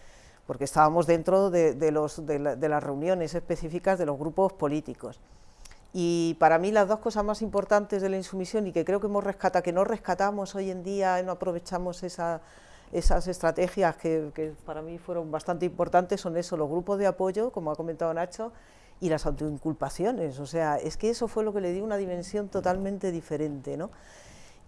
porque estábamos dentro de, las reuniones específicas de los grupos políticos. Y para mí las dos cosas más importantes de la insumisión y que creo que hemos rescatado, que no rescatamos hoy en día, no aprovechamos esas estrategias que, que para mí fueron bastante importantes, son eso, los grupos de apoyo, como ha comentado Nacho, y las autoinculpaciones, o sea, es que eso fue lo que le dio una dimensión totalmente diferente, ¿no?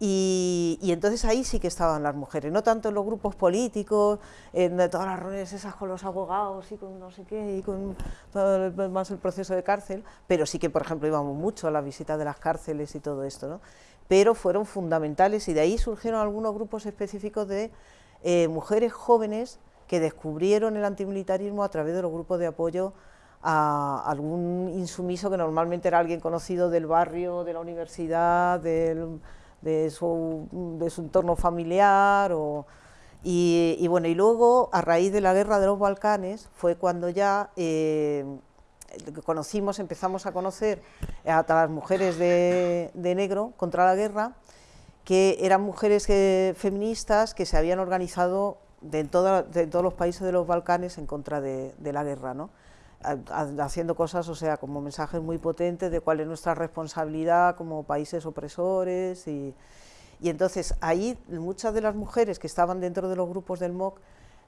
Y, entonces ahí sí que estaban las mujeres, no tanto en los grupos políticos, en todas las reuniones esas con los abogados y con no sé qué, y con todo más el proceso de cárcel, pero sí que, por ejemplo, íbamos mucho a la visita de las cárceles y todo esto, ¿no? Pero fueron fundamentales y de ahí surgieron algunos grupos específicos de eh, mujeres jóvenes que descubrieron el antimilitarismo a través de los grupos de apoyo a algún insumiso que normalmente era alguien conocido del barrio, de la universidad, de, su, entorno familiar. y, bueno, y luego, a raíz de la guerra de los Balcanes, fue cuando ya eh, conocimos, empezamos a conocer a las mujeres de, negro contra la guerra, que eran mujeres feministas que se habían organizado de, todos los países de los Balcanes en contra de, de la guerra. ¿no? Haciendo cosas, o sea, como mensajes muy potentes de cuál es nuestra responsabilidad como países opresores y, y entonces ahí muchas de las mujeres que estaban dentro de los grupos del MOC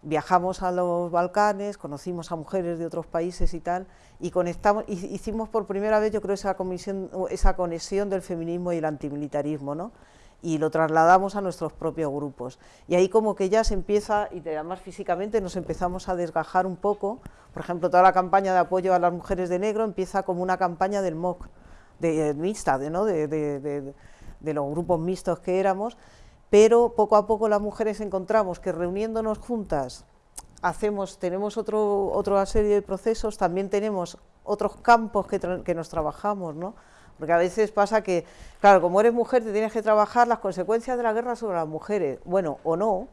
viajamos a los Balcanes, conocimos a mujeres de otros países y tal, y conectamos, hicimos por primera vez yo creo esa, comisión, esa conexión del feminismo y el antimilitarismo, ¿no? Y lo trasladamos a nuestros propios grupos. Y ahí como que ya se empieza, y además físicamente nos empezamos a desgajar un poco, por ejemplo, toda la campaña de apoyo a las mujeres de negro empieza como una campaña del MOC, de, mixta, de, ¿no? de, de, los grupos mixtos que éramos, pero poco a poco las mujeres encontramos que reuniéndonos juntas hacemos, tenemos otro, otra serie de procesos, también tenemos otros campos que, que nos trabajamos, ¿no? Porque a veces pasa que, claro, como eres mujer te tienes que trabajar las consecuencias de la guerra sobre las mujeres, bueno, o no,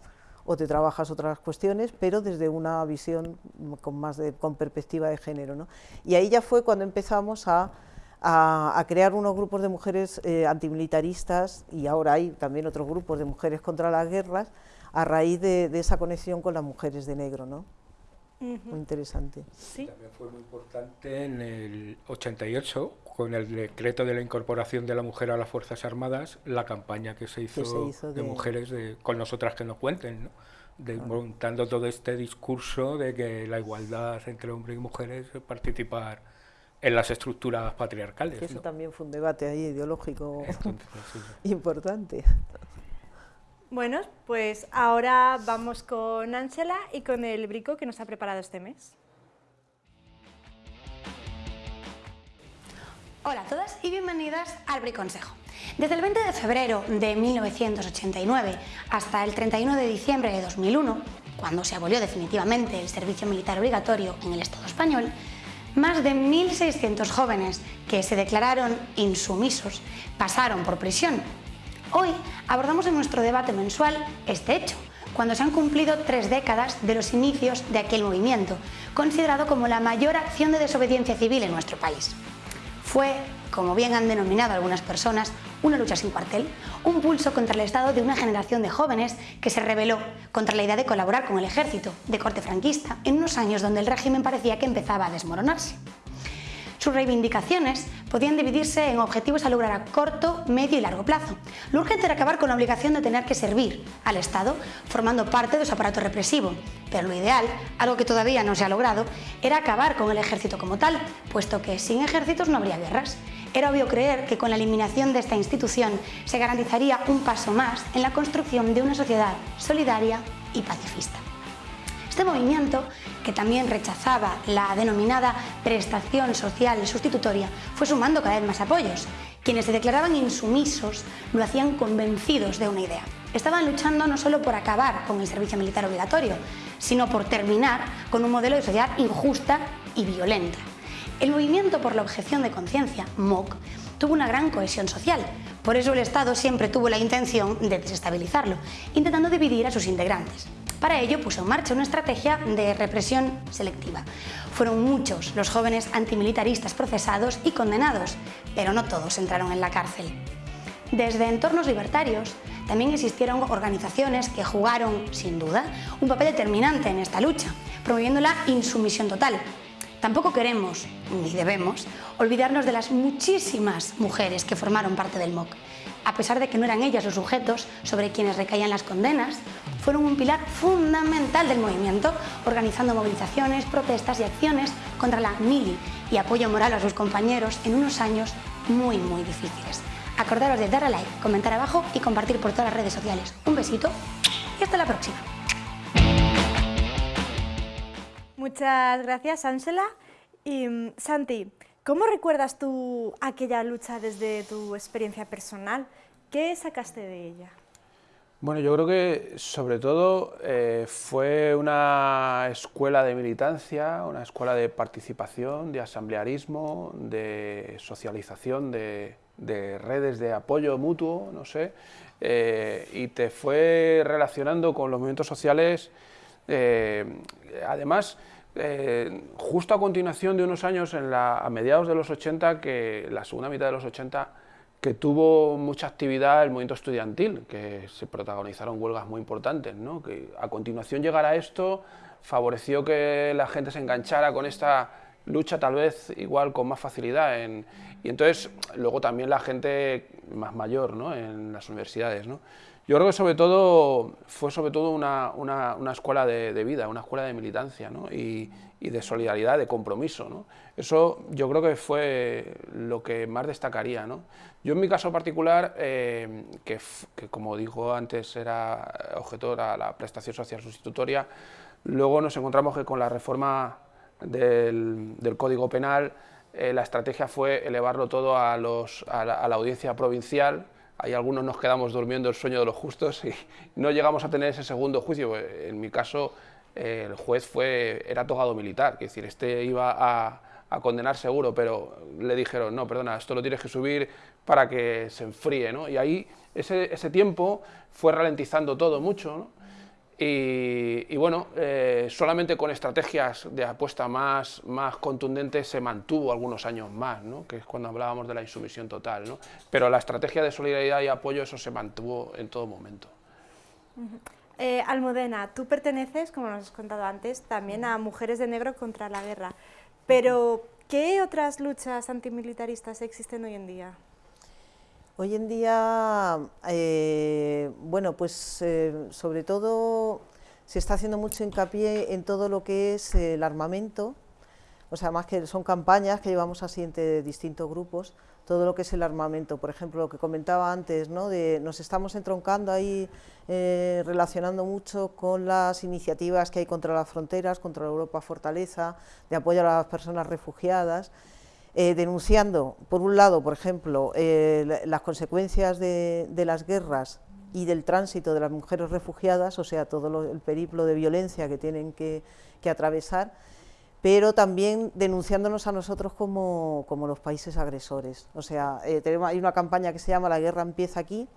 o te trabajas otras cuestiones, pero desde una visión con más de, con perspectiva de género. ¿no? Y ahí ya fue cuando empezamos a, a, crear unos grupos de mujeres eh, antimilitaristas, y ahora hay también otros grupos de mujeres contra las guerras, a raíz de, esa conexión con las mujeres de negro. ¿no? Muy interesante. ¿Sí? También fue muy importante en el 88, con el decreto de la incorporación de la mujer a las Fuerzas Armadas, la campaña que se hizo, de, mujeres con nosotras que nos cuenten, ¿no? de, montando todo este discurso de que la igualdad entre hombres y mujeres participar en las estructuras patriarcales. eso también fue un debate ahí ideológico importante. Bueno, pues ahora vamos con Ángela y con el brico que nos ha preparado este mes. Hola a todas y bienvenidas al Briconsejo. Desde el 20 de febrero de 1989 hasta el 31 de diciembre de 2001, cuando se abolió definitivamente el servicio militar obligatorio en el Estado español, más de 1.600 jóvenes que se declararon insumisos pasaron por prisión. Hoy abordamos en nuestro debate mensual este hecho, cuando se han cumplido tres décadas de los inicios de aquel movimiento, considerado como la mayor acción de desobediencia civil en nuestro país. Fue, como bien han denominado algunas personas, una lucha sin cuartel, un pulso contra el Estado de una generación de jóvenes que se rebeló contra la idea de colaborar con el ejército de corte franquista en unos años donde el régimen parecía que empezaba a desmoronarse. Sus reivindicaciones podían dividirse en objetivos a lograr a corto, medio y largo plazo. Lo urgente era acabar con la obligación de tener que servir al Estado formando parte de su aparato represivo, pero lo ideal, algo que todavía no se ha logrado, era acabar con el ejército como tal, puesto que sin ejércitos no habría guerras. Era obvio creer que con la eliminación de esta institución se garantizaría un paso más en la construcción de una sociedad solidaria y pacifista. Este movimiento, que también rechazaba la denominada prestación social sustitutoria, fue sumando cada vez más apoyos. Quienes se declaraban insumisos lo hacían convencidos de una idea. Estaban luchando no solo por acabar con el servicio militar obligatorio, sino por terminar con un modelo de sociedad injusta y violenta. El movimiento por la objeción de conciencia, MOC, tuvo una gran cohesión social. Por eso el Estado siempre tuvo la intención de desestabilizarlo, intentando dividir a sus integrantes. Para ello puso en marcha una estrategia de represión selectiva. Fueron muchos los jóvenes antimilitaristas procesados y condenados, pero no todos entraron en la cárcel. Desde entornos libertarios también existieron organizaciones que jugaron, sin duda, un papel determinante en esta lucha, promoviendo la insumisión total. Tampoco queremos, ni debemos, olvidarnos de las muchísimas mujeres que formaron parte del MOC. A pesar de que no eran ellas los sujetos sobre quienes recaían las condenas, fueron un pilar fundamental del movimiento, organizando movilizaciones, protestas y acciones contra la mili y apoyo moral a sus compañeros en unos años muy, muy difíciles. Acordaros de dar a like, comentar abajo y compartir por todas las redes sociales. Un besito y hasta la próxima. Muchas gracias, Ángela. Y mm, Santi, ¿cómo recuerdas tú aquella lucha desde tu experiencia personal? ¿Qué sacaste de ella? Bueno, yo creo que sobre todo eh, fue una escuela de militancia, una escuela de participación, de asamblearismo, de socialización, de, redes de apoyo mutuo, no sé, eh, y te fue relacionando con los movimientos sociales, eh, además, justo a continuación de unos años, en la, a mediados de los 80, que la segunda mitad de los 80, que tuvo mucha actividad el movimiento estudiantil, que se protagonizaron huelgas muy importantes, ¿no? que a continuación llegar a esto favoreció que la gente se enganchara con esta lucha tal vez igual con más facilidad. En, y entonces luego también la gente más mayor ¿no? en las universidades. ¿no? Yo creo que sobre todo fue sobre todo una, una, escuela de, vida, una escuela de militancia ¿no? y, de solidaridad, de compromiso. ¿no? Eso yo creo que fue lo que más destacaría. ¿no? Yo en mi caso particular, eh, que, como dijo antes era objetor a la prestación social sustitutoria, luego nos encontramos que con la reforma del, Código Penal eh, la estrategia fue elevarlo todo a, los, a la audiencia provincial, Ahí algunos nos quedamos durmiendo el sueño de los justos y no llegamos a tener ese segundo juicio. En mi caso, el juez fue, era togado militar, es decir, este iba a, a, condenar seguro, pero le dijeron, no, perdona, esto lo tienes que subir para que se enfríe, ¿no? Y ahí ese, ese tiempo fue ralentizando todo mucho, ¿no? Y, bueno, eh, solamente con estrategias de apuesta más, más contundentes se mantuvo algunos años más, ¿no? que es cuando hablábamos de la insumisión total. ¿no? Pero la estrategia de solidaridad y apoyo, eso se mantuvo en todo momento. Eh, Almudena, tú perteneces, como nos has contado antes, también a Mujeres de Negro contra la Guerra. Pero, ¿qué otras luchas antimilitaristas existen hoy en día? Hoy en día, eh, bueno, pues eh, sobre todo se está haciendo mucho hincapié en todo lo que es el armamento, o sea, más que son campañas que llevamos así entre distintos grupos, todo lo que es el armamento, por ejemplo, lo que comentaba antes, ¿no? de, nos estamos entroncando ahí, eh, relacionando mucho con las iniciativas que hay contra las fronteras, contra la Europa Fortaleza, de apoyo a las personas refugiadas, eh, denunciando, por un lado, por ejemplo, eh, las consecuencias de, las guerras y del tránsito de las mujeres refugiadas, o sea, todo el periplo de violencia que tienen que, atravesar, pero también denunciándonos a nosotros como, los países agresores. O sea, eh, hay una campaña que se llama La guerra empieza aquí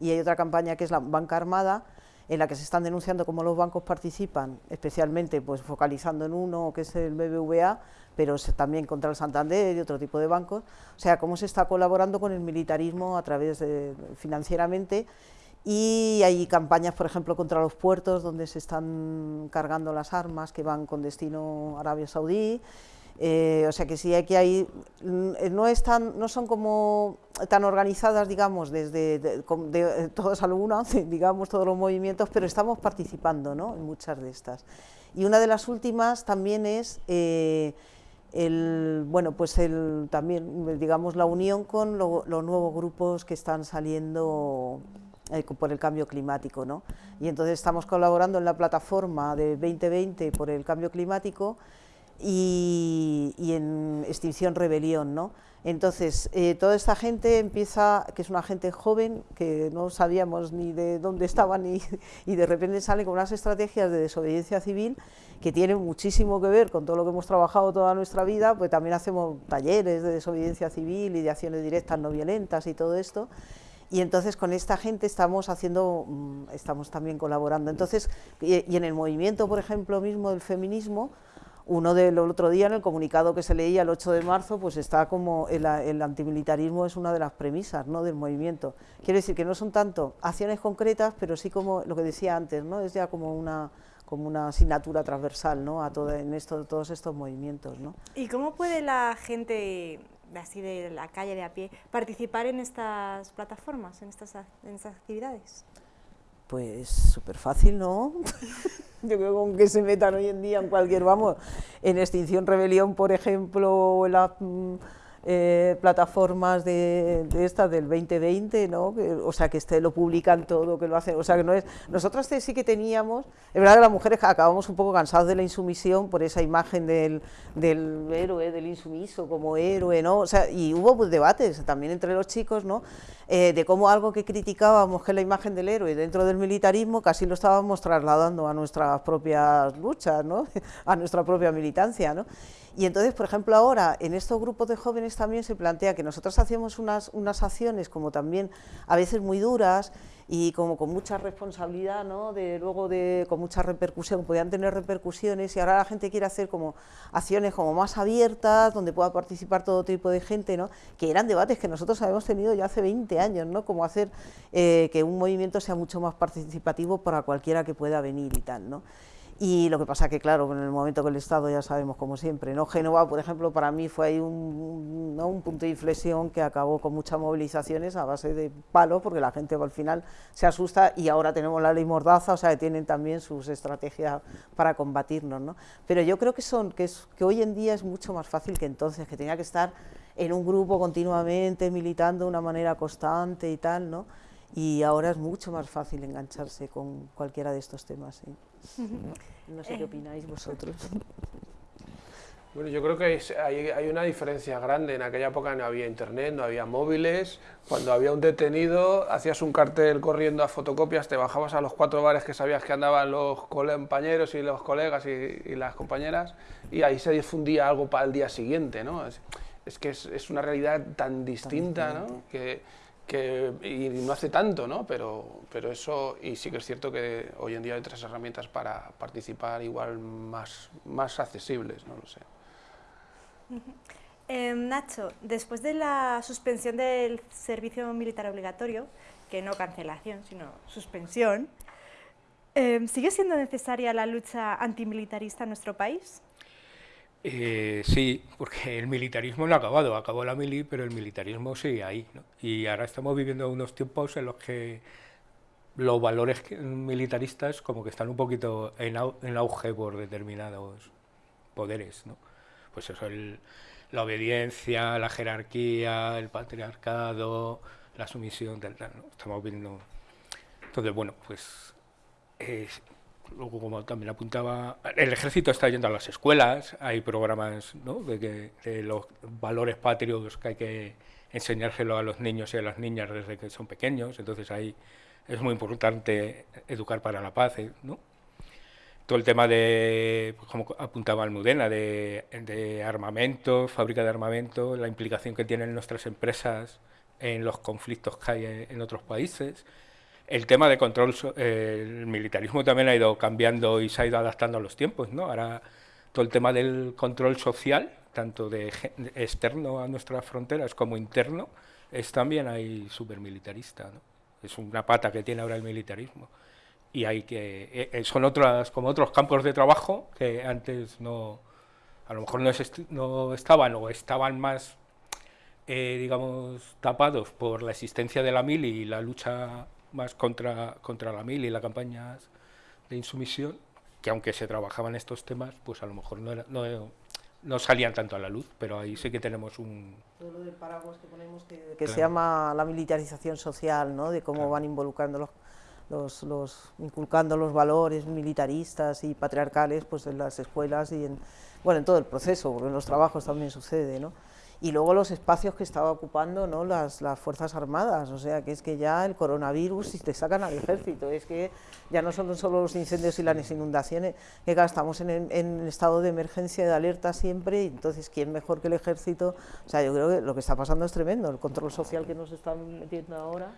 y hay otra campaña que es la Banca Armada, en la que se están denunciando cómo los bancos participan, especialmente pues focalizando en uno que es el BBVA, pero también contra el Santander y otro tipo de bancos, o sea, cómo se está colaborando con el militarismo a través de financieramente y hay campañas, por ejemplo, contra los puertos donde se están cargando las armas que van con destino a Arabia Saudí, eh, o sea que sí que hay, mm, no, están, no son como tan organizadas, digamos, desde de, de, todos algunas, digamos, todos los movimientos, pero estamos participando ¿no? en muchas de estas. Y una de las últimas también es eh, el, bueno, pues el, también, digamos, la unión con los nuevos grupos que están saliendo eh, por el cambio climático. ¿no? Y entonces estamos colaborando en la plataforma de 2020 por el cambio climático, y, en Extinción Rebelión. ¿no? Entonces, eh, toda esta gente empieza, que es una gente joven, que no sabíamos ni de dónde estaban, ni, y de repente sale con unas estrategias de desobediencia civil que tienen muchísimo que ver con todo lo que hemos trabajado toda nuestra vida, pues también hacemos talleres de desobediencia civil y de acciones directas no violentas y todo esto, y entonces con esta gente estamos haciendo, mm, estamos también colaborando. Entonces, y en el movimiento, por ejemplo, mismo del feminismo, uno del otro día en el comunicado que se leía el 8 de marzo, pues está como el, antimilitarismo es una de las premisas ¿no? del movimiento. Quiere decir que no son tanto acciones concretas, pero sí como lo que decía antes, ¿no? es ya como una como una asignatura transversal ¿no? a todo, en esto, todos estos movimientos. ¿no? ¿Y cómo puede la gente así de la calle de a pie participar en estas plataformas, en estas, en estas actividades? Pues súper fácil, ¿no? Yo creo que con que se metan hoy en día en cualquier, vamos, en Extinción Rebelión, por ejemplo, en las mm, eh, plataformas de, estas del 2020, ¿no? o sea, que este lo publican todo, que lo hacen, o sea, que no es... Nosotros sí que teníamos, es verdad que las mujeres acabamos un poco cansados de la insumisión por esa imagen del, del héroe, del insumiso como héroe, ¿no? O sea, y hubo pues, debates también entre los chicos, ¿no? Eh, de cómo algo que criticábamos, que es la imagen del héroe dentro del militarismo, casi lo estábamos trasladando a nuestras propias luchas, ¿no? a nuestra propia militancia. ¿no? Y entonces, por ejemplo, ahora en estos grupos de jóvenes también se plantea que nosotros hacemos unas, unas acciones como también a veces muy duras, y como con mucha responsabilidad, ¿no? de, luego de, con mucha repercusión, podían tener repercusiones y ahora la gente quiere hacer como acciones como más abiertas, donde pueda participar todo tipo de gente, ¿no? que eran debates que nosotros habíamos tenido ya hace 20 años, ¿no? como hacer eh, que un movimiento sea mucho más participativo para cualquiera que pueda venir y tal. ¿no? Y lo que pasa que, claro, en el momento que el Estado ya sabemos, como siempre, ¿no? Génova, por ejemplo, para mí fue ahí un, un punto de inflexión que acabó con muchas movilizaciones a base de palos, porque la gente al final se asusta y ahora tenemos la ley Mordaza, o sea, que tienen también sus estrategias para combatirnos, ¿no? Pero yo creo que, son, que, es, que hoy en día es mucho más fácil que entonces, que tenía que estar en un grupo continuamente, militando de una manera constante y tal, ¿no? Y ahora es mucho más fácil engancharse con cualquiera de estos temas, ¿sí? No sé qué eh. opináis vosotros. Bueno, yo creo que hay, una diferencia grande. En aquella época no había internet, no había móviles. Cuando había un detenido, hacías un cartel corriendo a fotocopias, te bajabas a los cuatro bares que sabías que andaban los compañeros y los colegas y, las compañeras, y ahí se difundía algo para el día siguiente. ¿no? Es, que es, una realidad tan distinta, ¿no? que que, y no hace tanto, ¿no? Pero, pero eso, y sí que es cierto que hoy en día hay otras herramientas para participar igual más, más accesibles, no lo sé. Em, Nacho, después de la suspensión del servicio militar obligatorio, que no cancelación, sino suspensión, em, ¿sigue siendo necesaria la lucha antimilitarista en nuestro país? Eh, sí, porque el militarismo no ha acabado, acabó la mili, pero el militarismo sigue ahí. Y ahora estamos viviendo unos tiempos en los que los valores militaristas como que están un poquito en, auge por determinados poderes. ¿no? Pues eso, la obediencia, la jerarquía, el patriarcado, la sumisión, tal, tal. Estamos viendo... Entonces, bueno, pues luego como también apuntaba, el ejército está yendo a las escuelas, hay programas ¿no? de, que, de los valores patrios que hay que enseñárselo a los niños y a las niñas desde que son pequeños, entonces ahí es muy importante educar para la paz, ¿eh? ¿no? Todo el tema de, pues, como apuntaba Almudena, de, de armamento, fábrica de armamento, la implicación que tienen nuestras empresas en los conflictos que hay en otros países, el tema de control, el militarismo también ha ido cambiando y se ha ido adaptando a los tiempos, ¿no? Ahora todo el tema del control social, tanto de externo a nuestras fronteras como interno, es también ahí súper militarista, ¿no? Es una pata que tiene ahora el militarismo. Y hay que, e, e, son otras, como otros campos de trabajo que antes no, a lo mejor no, no estaban o estaban más, eh, digamos, tapados por la existencia de la mili y la lucha más contra, contra la mil y las campañas de insumisión, que aunque se trabajaban estos temas, pues a lo mejor no, no, no salían tanto a la luz, pero ahí sí que tenemos un... Todo lo del paraguas que ponemos que, se llama la militarización social, ¿no? de cómo van involucrando los, los, los, inculcando los valores militaristas y patriarcales pues en las escuelas y en, bueno, en todo el proceso, porque en los trabajos también sucede, ¿no? Y luego los espacios que estaba ocupando ¿no? las, las, Fuerzas Armadas, o sea que es que ya el coronavirus y te sacan al ejército, es que ya no son solo los incendios y las inundaciones, que estamos en, en, estado de emergencia y de alerta siempre, y entonces quién mejor que el ejército, o sea yo creo que lo que está pasando es tremendo, el control social que nos están metiendo ahora.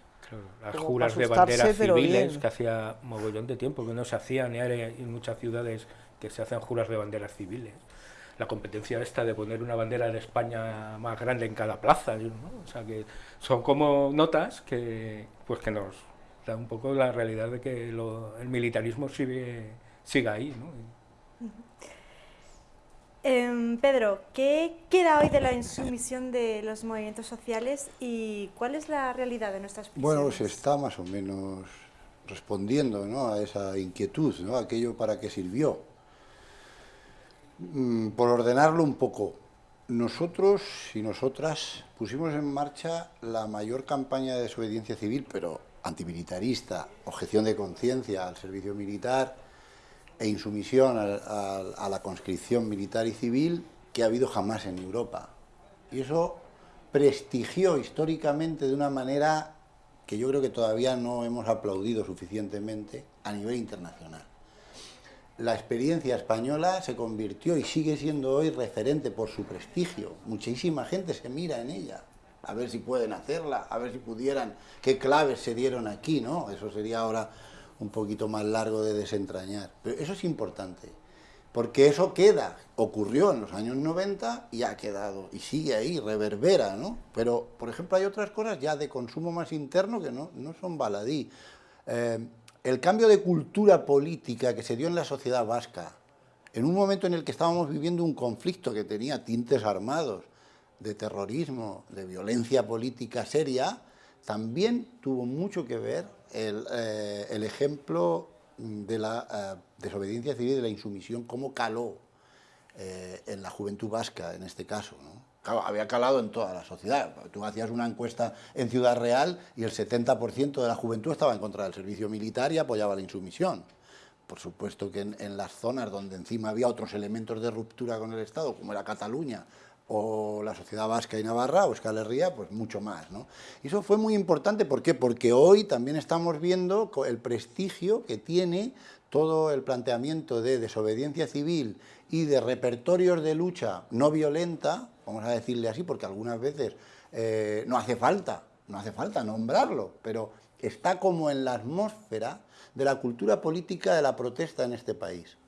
las juras de banderas civiles que hacía mogollón de tiempo que no se hacían, y hay en muchas ciudades que se hacen juras de banderas civiles la competencia esta de poner una bandera de España más grande en cada plaza, o sea que son como notas que, pues que nos da un poco la realidad de que el militarismo sigue, sigue ahí. ¿no? Em, Pedro, ¿qué queda hoy de la insumisión de los movimientos sociales y cuál es la realidad de nuestras prisiones? Bueno, se está más o menos respondiendo ¿no? a esa inquietud, ¿no? aquello para qué sirvió. Mm, por ordenarlo un poco, nosotros y nosotras pusimos en marcha la mayor campaña de desobediencia civil, pero antimilitarista, objeción de conciencia al servicio militar e insumisión a, la conscripción militar y civil que ha habido jamás en Europa. Y eso prestigió históricamente de una manera que yo creo que todavía no hemos aplaudido suficientemente a nivel internacional la experiencia española se convirtió y sigue siendo hoy referente por su prestigio. Muchísima gente se mira en ella, a ver si pueden hacerla, a ver si pudieran, qué claves se dieron aquí, ¿no? Eso sería ahora un poquito más largo de desentrañar. Pero eso es importante, porque eso queda, ocurrió en los años 90 y ha quedado, y sigue ahí, reverbera, ¿no? Pero, por ejemplo, hay otras cosas ya de consumo más interno que no, no son baladí. Eh, el cambio de cultura política que se dio en la sociedad vasca, en un momento en el que estábamos viviendo un conflicto que tenía tintes armados, de terrorismo, de violencia política seria, también tuvo mucho que ver el, eh, ejemplo de la eh, desobediencia civil y de la insumisión, cómo caló eh, en la juventud vasca, en este caso. Había calado en toda la sociedad. Tú hacías una encuesta en Ciudad Real y el 70% de la juventud estaba en contra del servicio militar y apoyaba la insumisión. Por supuesto que en, las zonas donde encima había otros elementos de ruptura con el Estado, como era Cataluña o la sociedad vasca y navarra o Euskal pues mucho más. ¿no? Y eso fue muy importante, ¿por qué? Porque hoy también estamos viendo el prestigio que tiene todo el planteamiento de desobediencia civil y de repertorios de lucha no violenta, vamos a decirle así, porque algunas veces eh, no hace falta, no hace falta nombrarlo, pero está como en la atmósfera de la cultura política de la protesta en este país.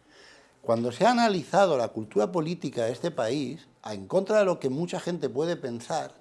Cuando se ha analizado la cultura política de este país, en contra de lo que mucha gente puede pensar,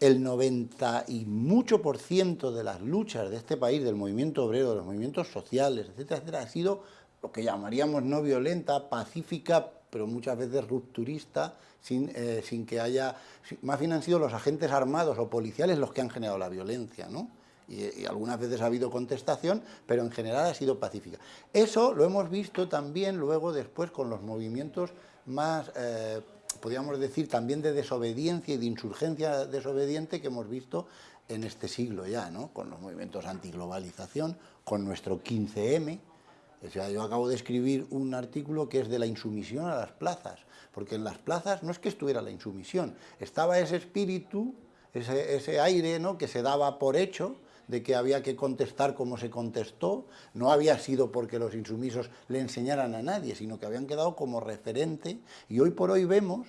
el 90 y mucho por ciento de las luchas de este país, del movimiento obrero, de los movimientos sociales, etcétera, etcétera, ha sido lo que llamaríamos no violenta, pacífica, pero muchas veces rupturista, sin, eh, sin que haya... Más bien han sido los agentes armados o policiales los que han generado la violencia, ¿no? Y, algunas veces ha habido contestación, pero en general ha sido pacífica. Eso lo hemos visto también luego después con los movimientos más, eh, podríamos decir, también de desobediencia y de insurgencia desobediente que hemos visto en este siglo ya, ¿no? con los movimientos antiglobalización, con nuestro 15M, O sea, yo acabo de escribir un artículo que es de la insumisión a las plazas, porque en las plazas no es que estuviera la insumisión, estaba ese espíritu, ese, ese aire ¿no? que se daba por hecho, de que había que contestar como se contestó, no había sido porque los insumisos le enseñaran a nadie, sino que habían quedado como referente, y hoy por hoy vemos,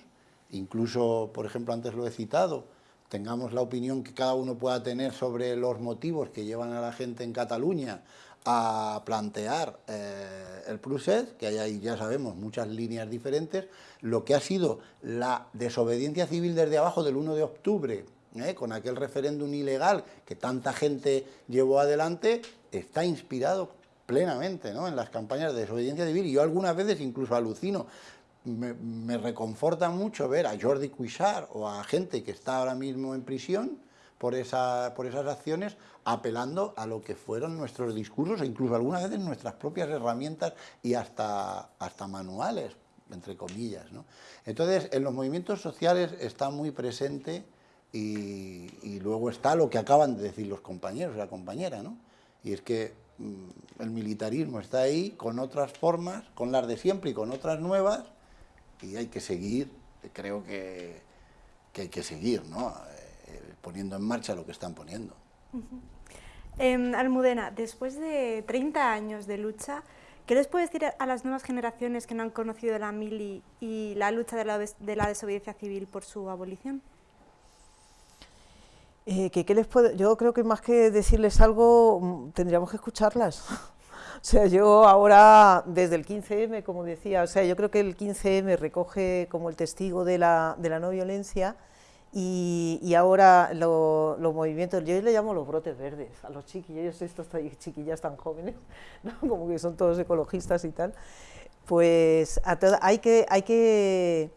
incluso, por ejemplo, antes lo he citado, tengamos la opinión que cada uno pueda tener sobre los motivos que llevan a la gente en Cataluña a plantear eh, el Pruset, que hay ahí, ya sabemos, muchas líneas diferentes, lo que ha sido la desobediencia civil desde abajo del 1 de octubre, ¿eh? con aquel referéndum ilegal que tanta gente llevó adelante, está inspirado plenamente ¿no? en las campañas de desobediencia civil, y yo algunas veces incluso alucino, me, me reconforta mucho ver a Jordi Cuixart o a gente que está ahora mismo en prisión, por, esa, por esas acciones, apelando a lo que fueron nuestros discursos e incluso algunas veces nuestras propias herramientas y hasta, hasta manuales, entre comillas. ¿no? Entonces, en los movimientos sociales está muy presente y, luego está lo que acaban de decir los compañeros y la compañera, ¿no? y es que mmm, el militarismo está ahí con otras formas, con las de siempre y con otras nuevas, y hay que seguir, creo que, que hay que seguir, ¿no? poniendo en marcha lo que están poniendo. Eh, Almudena, después de 30 años de lucha, ¿qué les puede decir a las nuevas generaciones que no han conocido la mili y la lucha de la, de la desobediencia civil por su abolición? Eh, que, ¿qué les puedo? Yo creo que más que decirles algo, mm, tendríamos que escucharlas. O sea, yo ahora, desde el 15M, como decía, o sea, yo creo que el 15M recoge como el testigo de la, de la no violencia, y, ahora los lo movimientos, yo le llamo los brotes verdes, a los chiquillos, estos chiquillas tan jóvenes, ¿no? como que son todos ecologistas y tal, pues hay, que, hay, que,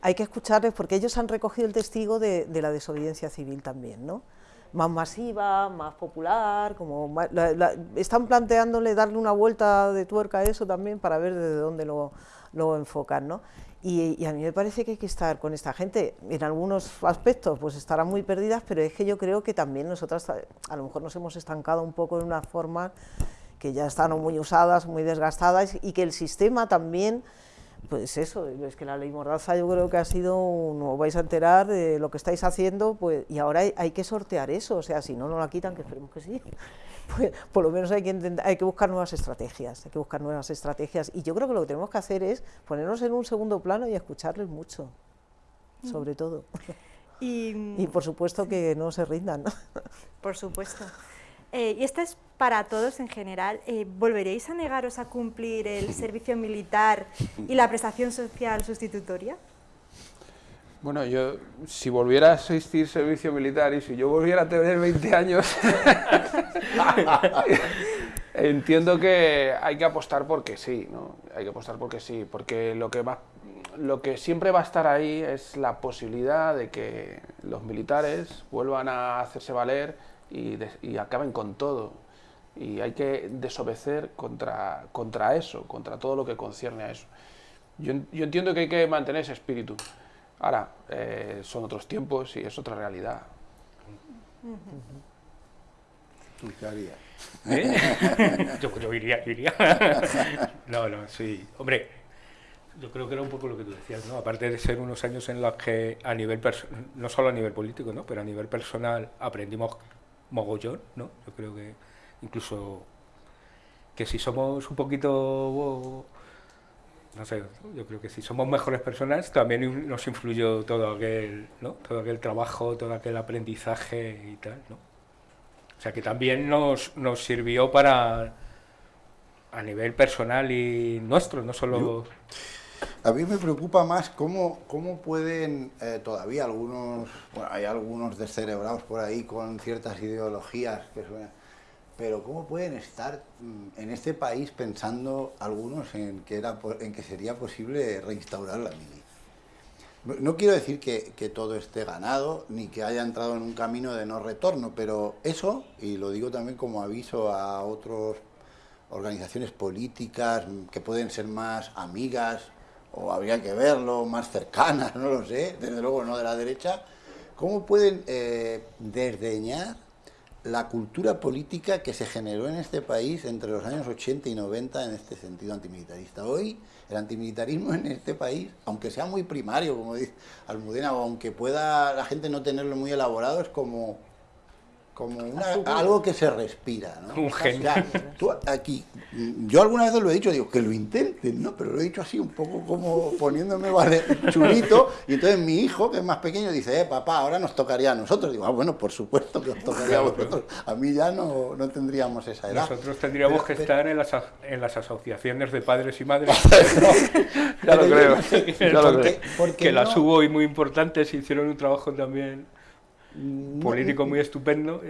hay que escucharles porque ellos han recogido el testigo de, la desobediencia civil también, ¿no? más masiva, más popular, como la, están planteándole darle una vuelta de tuerca a eso también para ver desde dónde lo, lo enfocan, ¿no? Y, a mí me parece que hay que estar con esta gente, en algunos aspectos pues estarán muy perdidas, pero es que yo creo que también nosotras a lo mejor nos hemos estancado un poco en unas formas que ya están muy usadas, muy desgastadas y que el sistema también, pues eso, es que la ley Mordaza yo creo que ha sido, un, os vais a enterar de lo que estáis haciendo, pues y ahora hay, hay que sortear eso, o sea, si no, no la quitan, que esperemos que sí pues por lo menos hay que, intentar, hay que buscar nuevas estrategias, hay que buscar nuevas estrategias. Y yo creo que lo que tenemos que hacer es ponernos en un segundo plano y escucharles mucho, mm. sobre todo. Y, y, por supuesto sí. que no se rindan. Por supuesto. Eh, y esta es para todos en general. Eh, ¿Volveréis a negaros a cumplir el servicio militar y la prestación social sustitutoria? Bueno, yo, si volviera a asistir servicio militar y si yo volviera a tener 20 años, entiendo que hay que apostar porque sí, ¿no? Hay que apostar porque sí, porque lo que, va, lo que siempre va a estar ahí es la posibilidad de que los militares vuelvan a hacerse valer y, de, y acaben con todo. Y hay que desobedecer contra, contra eso, contra todo lo que concierne a eso. Yo, yo entiendo que hay que mantener ese espíritu. Ahora, eh, son otros tiempos y es otra realidad. ¿Tú qué harías? ¿Eh? yo, yo, iría, yo iría. no, no, sí. Hombre, yo creo que era un poco lo que tú decías, ¿no? Aparte de ser unos años en los que a nivel, no solo a nivel político, ¿no? Pero a nivel personal aprendimos mogollón, ¿no? Yo creo que incluso que si somos un poquito no sé, yo creo que si somos mejores personas también nos influyó todo aquel, ¿no? todo aquel trabajo, todo aquel aprendizaje y tal, ¿no? O sea que también nos, nos sirvió para a nivel personal y nuestro, no solo... A mí me preocupa más cómo, cómo pueden eh, todavía algunos, bueno, hay algunos descerebrados por ahí con ciertas ideologías que suenan pero ¿cómo pueden estar mm, en este país pensando algunos en que, era, en que sería posible reinstaurar la mili? No quiero decir que, todo esté ganado, ni que haya entrado en un camino de no retorno, pero eso, y lo digo también como aviso a otras organizaciones políticas que pueden ser más amigas, o habría que verlo, más cercanas, no lo sé, desde luego no de la derecha, ¿cómo pueden eh, desdeñar la cultura política que se generó en este país entre los años 80 y 90 en este sentido antimilitarista. Hoy el antimilitarismo en este país, aunque sea muy primario, como dice Almudena, o aunque pueda la gente no tenerlo muy elaborado, es como como algo que se respira, ¿no? Un genio. tú aquí, yo alguna vez lo he dicho, digo, que lo intenten, ¿no? Pero lo he dicho así, un poco como poniéndome vale, chulito, y entonces mi hijo, que es más pequeño, dice, eh, papá, ahora nos tocaría a nosotros. Digo, ah, bueno, por supuesto que os tocaría a vosotros. A mí ya no, no tendríamos esa edad. Nosotros tendríamos que estar en las, en las asociaciones de padres y madres. ya lo creo. Ya lo creo. que las hubo y muy importantes, hicieron un trabajo también político muy estupendo.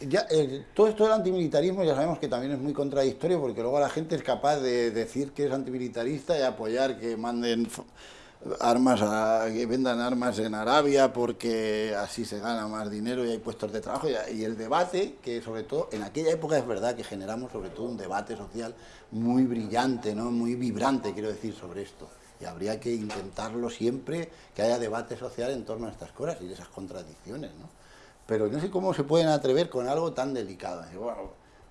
Ya, todo esto del antimilitarismo ya sabemos que también es muy contradictorio porque luego la gente es capaz de decir que es antimilitarista y apoyar que manden armas a, que vendan armas en Arabia porque así se gana más dinero y hay puestos de trabajo y, el debate que sobre todo en aquella época es verdad que generamos sobre todo un debate social muy brillante no muy vibrante quiero decir sobre esto y habría que intentarlo siempre, que haya debate social en torno a estas cosas y de esas contradicciones, ¿no? Pero no sé cómo se pueden atrever con algo tan delicado.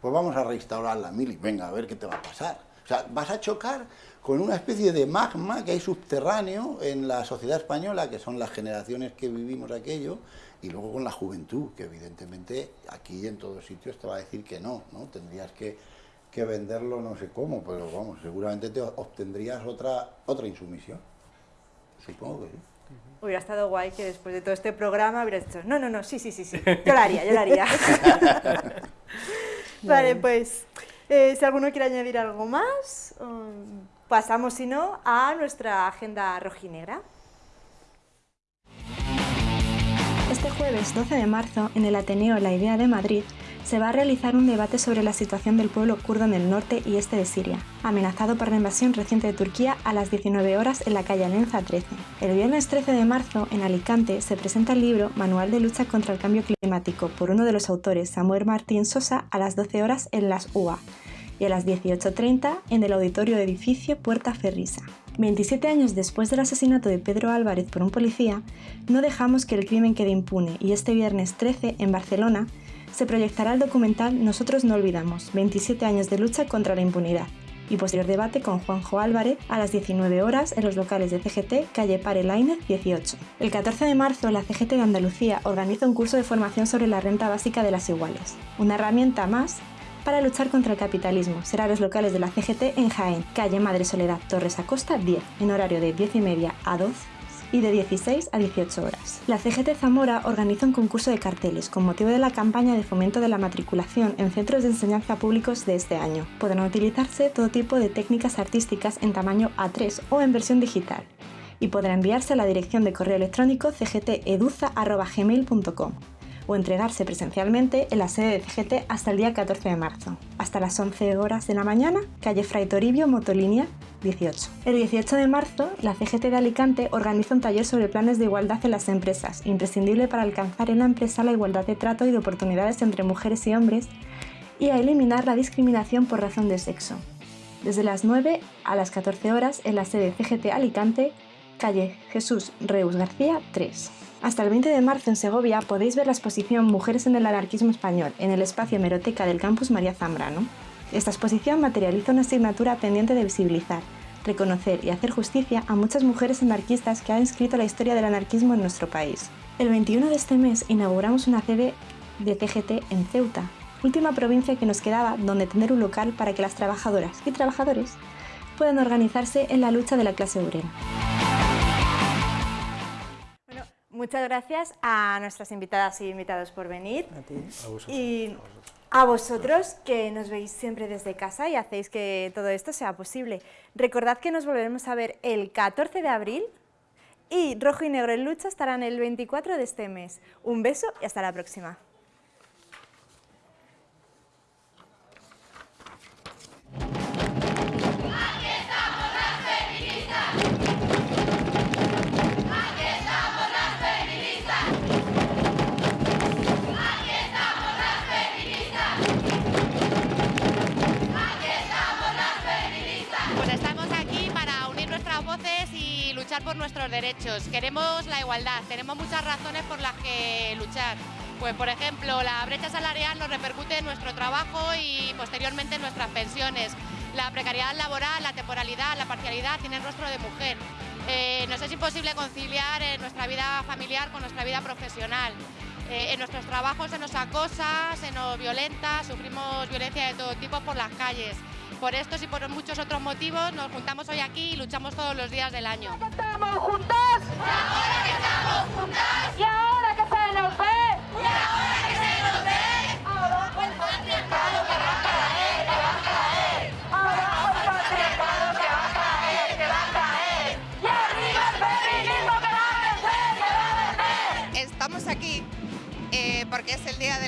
Pues vamos a restaurar la mili, venga, a ver qué te va a pasar. O sea, vas a chocar con una especie de magma que hay subterráneo en la sociedad española, que son las generaciones que vivimos aquello, y luego con la juventud, que evidentemente aquí en todos sitios te va a decir que no, ¿no? Tendrías que que venderlo no sé cómo, pero vamos, seguramente te obtendrías otra, otra insumisión. Supongo que sí. Hubiera estado guay que después de todo este programa hubieras dicho, no, no, no, sí, sí, sí, sí, yo lo haría, yo lo haría. vale, pues, eh, si alguno quiere añadir algo más, um, pasamos, si no, a nuestra agenda rojinegra. Este jueves 12 de marzo, en el Ateneo La Idea de Madrid, se va a realizar un debate sobre la situación del pueblo kurdo en el norte y este de Siria, amenazado por la invasión reciente de Turquía a las 19 horas en la calle Alenza 13. El viernes 13 de marzo, en Alicante, se presenta el libro Manual de lucha contra el cambio climático por uno de los autores, Samuel Martín Sosa, a las 12 horas en las UA y a las 18.30 en el auditorio edificio Puerta Ferrisa. 27 años después del asesinato de Pedro Álvarez por un policía, no dejamos que el crimen quede impune y este viernes 13 en Barcelona se proyectará el documental Nosotros no olvidamos, 27 años de lucha contra la impunidad y posterior debate con Juanjo Álvarez a las 19 horas en los locales de CGT, calle Pare Lainez 18. El 14 de marzo, la CGT de Andalucía organiza un curso de formación sobre la renta básica de las iguales, una herramienta más para luchar contra el capitalismo. Será los locales de la CGT en Jaén, calle Madre Soledad, Torres Acosta 10, en horario de 10 y media a 12 y de 16 a 18 horas. La CGT Zamora organiza un concurso de carteles con motivo de la campaña de fomento de la matriculación en centros de enseñanza públicos de este año. Podrán utilizarse todo tipo de técnicas artísticas en tamaño A3 o en versión digital y podrá enviarse a la dirección de correo electrónico cgteduza.gmail.com o entregarse presencialmente en la sede de CGT hasta el día 14 de marzo, hasta las 11 horas de la mañana, calle Fray Toribio, Motolínea 18. El 18 de marzo, la CGT de Alicante organiza un taller sobre planes de igualdad en las empresas, imprescindible para alcanzar en la empresa la igualdad de trato y de oportunidades entre mujeres y hombres y a eliminar la discriminación por razón de sexo. Desde las 9 a las 14 horas en la sede CGT Alicante, calle Jesús Reus García 3. Hasta el 20 de marzo en Segovia podéis ver la exposición Mujeres en el anarquismo español en el espacio Hemeroteca del campus María Zambrano. Esta exposición materializa una asignatura pendiente de visibilizar, reconocer y hacer justicia a muchas mujeres anarquistas que han escrito la historia del anarquismo en nuestro país. El 21 de este mes inauguramos una sede de TGT en Ceuta, última provincia que nos quedaba donde tener un local para que las trabajadoras y trabajadores puedan organizarse en la lucha de la clase obrera. Muchas gracias a nuestras invitadas y invitados por venir. A ti. A vosotros. Y a vosotros que nos veis siempre desde casa y hacéis que todo esto sea posible. Recordad que nos volveremos a ver el 14 de abril y Rojo y Negro en Lucha estarán el 24 de este mes. Un beso y hasta la próxima. Por nuestros derechos, queremos la igualdad, tenemos muchas razones por las que luchar. Pues por ejemplo, la brecha salarial nos repercute en nuestro trabajo y posteriormente en nuestras pensiones. La precariedad laboral, la temporalidad, la parcialidad tienen rostro de mujer. Eh, nos es imposible conciliar eh, nuestra vida familiar con nuestra vida profesional. Eh, en nuestros trabajos se nos acosa, se nos violenta, sufrimos violencia de todo tipo por las calles. Por estos y por muchos otros motivos nos juntamos hoy aquí y luchamos todos los días del año. ¡Estamos. ¡Y ahora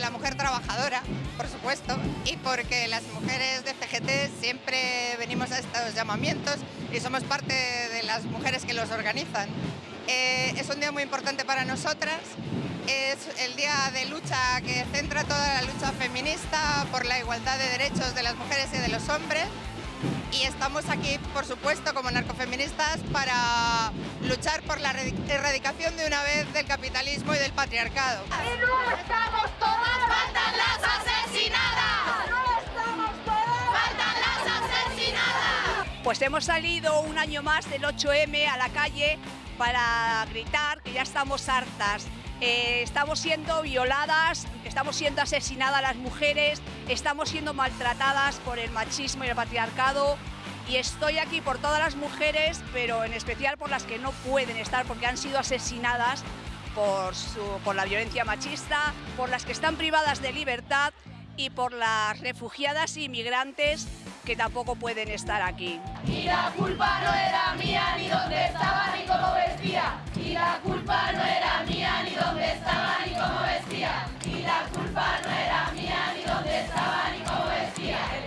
la Mujer Trabajadora, por supuesto, y porque las mujeres de FGT siempre venimos a estos llamamientos y somos parte de las mujeres que los organizan. Eh, es un día muy importante para nosotras, es el día de lucha que centra toda la lucha feminista por la igualdad de derechos de las mujeres y de los hombres y estamos aquí, por supuesto, como narcofeministas para luchar por la erradicación de una vez del capitalismo y del patriarcado. ¡Y no estamos todas! ¡Faltan las asesinadas! ¡No estamos todas! ¡Faltan las asesinadas! Pues hemos salido un año más del 8M a la calle para gritar que ya estamos hartas. Eh, estamos siendo violadas, estamos siendo asesinadas las mujeres, estamos siendo maltratadas por el machismo y el patriarcado. Y estoy aquí por todas las mujeres, pero en especial por las que no pueden estar porque han sido asesinadas por, por la violencia machista, por las que están privadas de libertad y por las refugiadas inmigrantes que tampoco pueden estar aquí. Y la culpa no era mía ni dónde estaba ni cómo vestía. Y la culpa no era mía ni dónde estaba ni cómo vestía. Y la culpa no era mía ni dónde estaba ni cómo vestía.